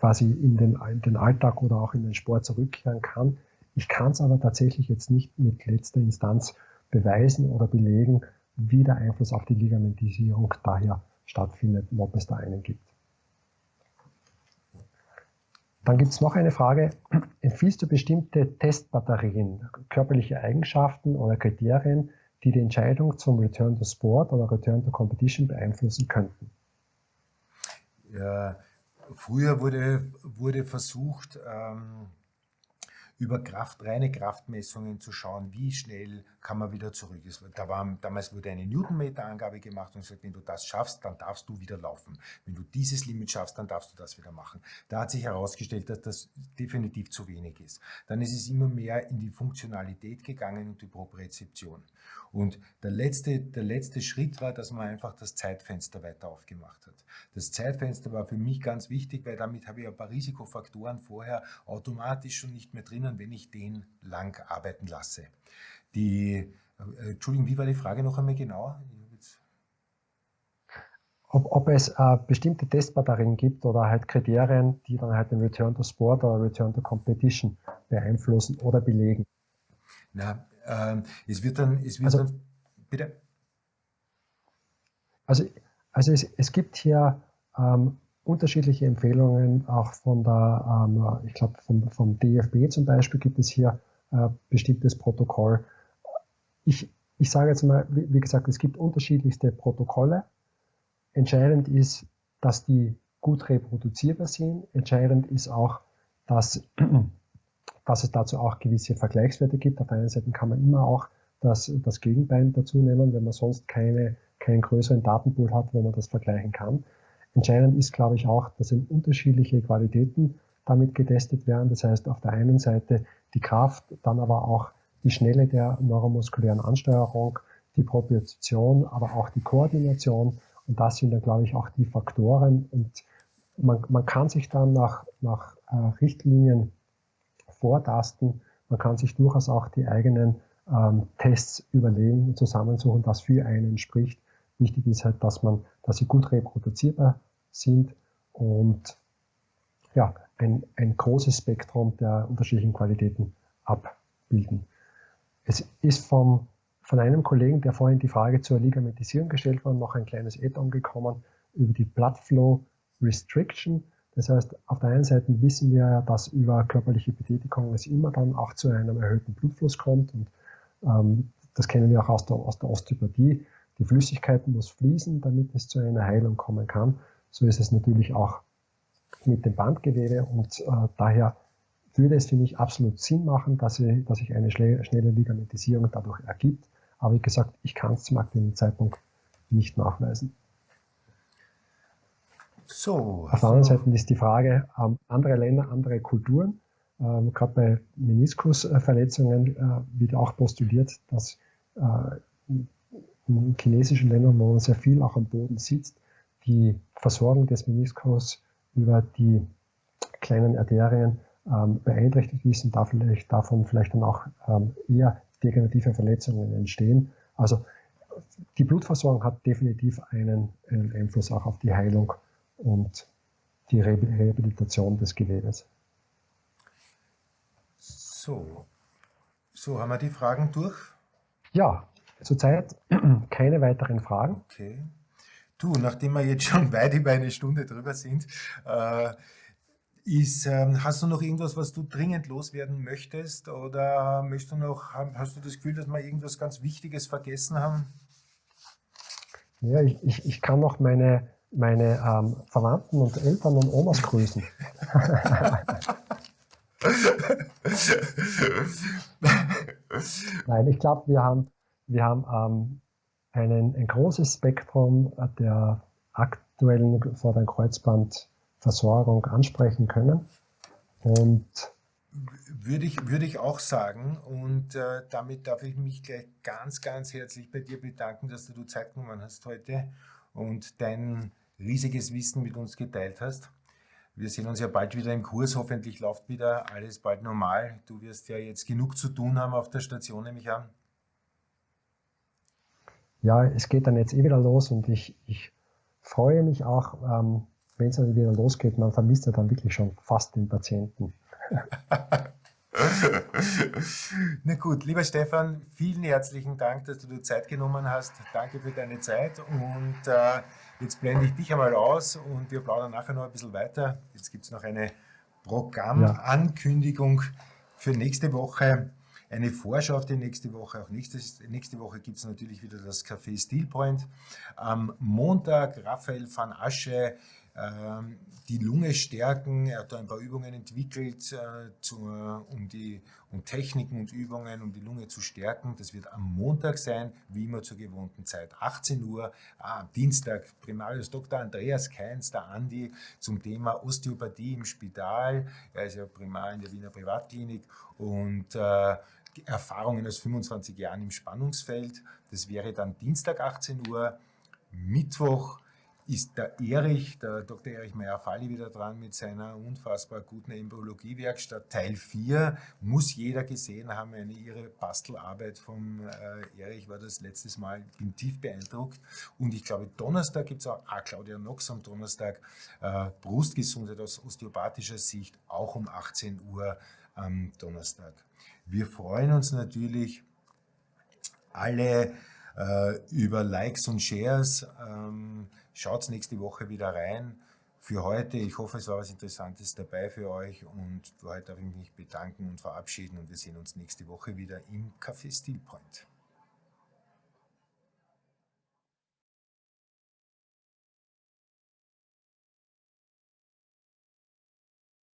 quasi in den, in den Alltag oder auch in den Sport zurückkehren kann. Ich kann es aber tatsächlich jetzt nicht mit letzter Instanz beweisen oder belegen, wie der Einfluss auf die Ligamentisierung daher stattfindet ob es da einen gibt. Dann gibt es noch eine Frage. Empfiehlst du bestimmte Testbatterien, körperliche Eigenschaften oder Kriterien, die die Entscheidung zum Return to Sport oder Return to Competition beeinflussen könnten? Ja, früher wurde, wurde versucht, ähm, über Kraft, reine Kraftmessungen zu schauen, wie schnell kann man wieder zurück. Da war, damals wurde eine Newtonmeter-Angabe gemacht und gesagt, wenn du das schaffst, dann darfst du wieder laufen. Wenn du dieses Limit schaffst, dann darfst du das wieder machen. Da hat sich herausgestellt, dass das definitiv zu wenig ist. Dann ist es immer mehr in die Funktionalität gegangen und die Propriozeption. Und der letzte, der letzte Schritt war, dass man einfach das Zeitfenster weiter aufgemacht hat. Das Zeitfenster war für mich ganz wichtig, weil damit habe ich ein paar Risikofaktoren vorher automatisch schon nicht mehr drinnen, wenn ich den lang arbeiten lasse. Die, äh, Entschuldigung, wie war die Frage noch einmal genau? Ob, ob, es äh, bestimmte Testbatterien gibt oder halt Kriterien, die dann halt den Return to Sport oder Return to Competition beeinflussen oder belegen. Na, ähm, es wird dann, es wird also, dann, bitte? Also, also es, es gibt hier ähm, unterschiedliche Empfehlungen, auch von der, ähm, ich glaube, vom, vom DFB zum Beispiel gibt es hier äh, bestimmtes Protokoll. Ich, ich sage jetzt mal, wie, gesagt, es gibt unterschiedlichste Protokolle. Entscheidend ist, dass die gut reproduzierbar sind. Entscheidend ist auch, dass dass es dazu auch gewisse Vergleichswerte gibt. Auf der einen Seite kann man immer auch das, das Gegenbein dazu nehmen, wenn man sonst keine, keinen größeren Datenpool hat, wo man das vergleichen kann. Entscheidend ist, glaube ich, auch, dass in unterschiedliche Qualitäten damit getestet werden. Das heißt, auf der einen Seite die Kraft, dann aber auch die Schnelle der neuromuskulären Ansteuerung, die Propriozeption, aber auch die Koordination. Und das sind dann, glaube ich, auch die Faktoren. Und man, man kann sich dann nach, nach äh, Richtlinien vortasten. Man kann sich durchaus auch die eigenen ähm, Tests überlegen und zusammensuchen, was für einen spricht. Wichtig ist halt, dass man, dass sie gut reproduzierbar sind und ja, ein, ein großes Spektrum der unterschiedlichen Qualitäten abbilden. Es ist vom, von einem Kollegen, der vorhin die Frage zur Ligamentisierung gestellt war, noch ein kleines Add-on gekommen über die Blood Flow Restriction. Das heißt, auf der einen Seite wissen wir ja, dass über körperliche Betätigung es immer dann auch zu einem erhöhten Blutfluss kommt und ähm, das kennen wir auch aus der, aus der Osteopathie. Die Flüssigkeit muss fließen, damit es zu einer Heilung kommen kann. So ist es natürlich auch mit dem Bandgewebe und äh, daher würde es für mich absolut Sinn machen, dass, ich, dass sich eine schnelle Ligamentisierung dadurch ergibt. Aber wie gesagt, ich kann es zum aktuellen Zeitpunkt nicht nachweisen. So. Auf der anderen Seite ist die Frage, ähm, andere Länder, andere Kulturen, ähm, gerade bei Meniskusverletzungen äh, wird auch postuliert, dass äh, in chinesischen Ländern, wo man sehr viel auch am Boden sitzt, die Versorgung des Meniskus über die kleinen Arterien ähm, beeinträchtigt ist und da vielleicht, davon vielleicht dann auch ähm, eher degenerative Verletzungen entstehen. Also die Blutversorgung hat definitiv einen, einen Einfluss auch auf die Heilung und die Rehabilitation des Gewebes. So, so haben wir die Fragen durch? Ja, zurzeit keine weiteren Fragen. Okay. Du, nachdem wir jetzt schon weit über eine Stunde drüber sind, äh, ist, äh, hast du noch irgendwas, was du dringend loswerden möchtest? Oder möchtest du noch, hast du das Gefühl, dass wir irgendwas ganz Wichtiges vergessen haben? Ja, ich, ich, ich kann noch meine meine ähm, Verwandten und Eltern und Omas grüßen. Nein, ich glaube, wir haben, wir haben ähm, einen, ein großes Spektrum der aktuellen vorderen Kreuzband Versorgung ansprechen können. Und würde ich, würde ich auch sagen. Und äh, damit darf ich mich gleich ganz, ganz herzlich bei dir bedanken, dass du Zeit genommen hast heute und dein riesiges Wissen mit uns geteilt hast. Wir sehen uns ja bald wieder im Kurs. Hoffentlich läuft wieder alles bald normal. Du wirst ja jetzt genug zu tun haben auf der Station, nehme ich an. Ja, es geht dann jetzt eh wieder los und ich, ich freue mich auch, ähm, wenn es dann wieder losgeht. Man vermisst ja dann wirklich schon fast den Patienten. Na gut, lieber Stefan, vielen herzlichen Dank, dass du dir Zeit genommen hast. Danke für deine Zeit und äh, jetzt blende ich dich einmal aus und wir plaudern nachher noch ein bisschen weiter. Jetzt gibt es noch eine Programmankündigung für nächste Woche, eine Vorschau auf die nächste Woche. Auch nächste, nächste Woche gibt es natürlich wieder das Café Steel Point. Am Montag Raphael van Asche die Lunge stärken. Er hat da ein paar Übungen entwickelt, äh, zu, um, die, um Techniken und Übungen, um die Lunge zu stärken. Das wird am Montag sein, wie immer zur gewohnten Zeit, 18 Uhr. Ah, am Dienstag Primarius Dr. Andreas Keins, der Andi, zum Thema Osteopathie im Spital. Er ist ja Primar in der Wiener Privatklinik und äh, Erfahrungen aus 25 Jahren im Spannungsfeld. Das wäre dann Dienstag 18 Uhr, Mittwoch ist der Erich, der Dr. Erich Meyer-Falli wieder dran mit seiner unfassbar guten Embryologie-Werkstatt. Teil 4 muss jeder gesehen haben, eine ihre Bastelarbeit vom äh, Erich war das letztes Mal, bin tief beeindruckt. Und ich glaube, Donnerstag gibt es auch, ah, Claudia Nox am Donnerstag, äh, Brustgesundheit aus osteopathischer Sicht, auch um 18 Uhr am Donnerstag. Wir freuen uns natürlich alle äh, über Likes und Shares. Ähm, Schaut nächste Woche wieder rein. Für heute, ich hoffe, es war was Interessantes dabei für euch und für heute darf ich mich bedanken und verabschieden und wir sehen uns nächste Woche wieder im Café Steel Point.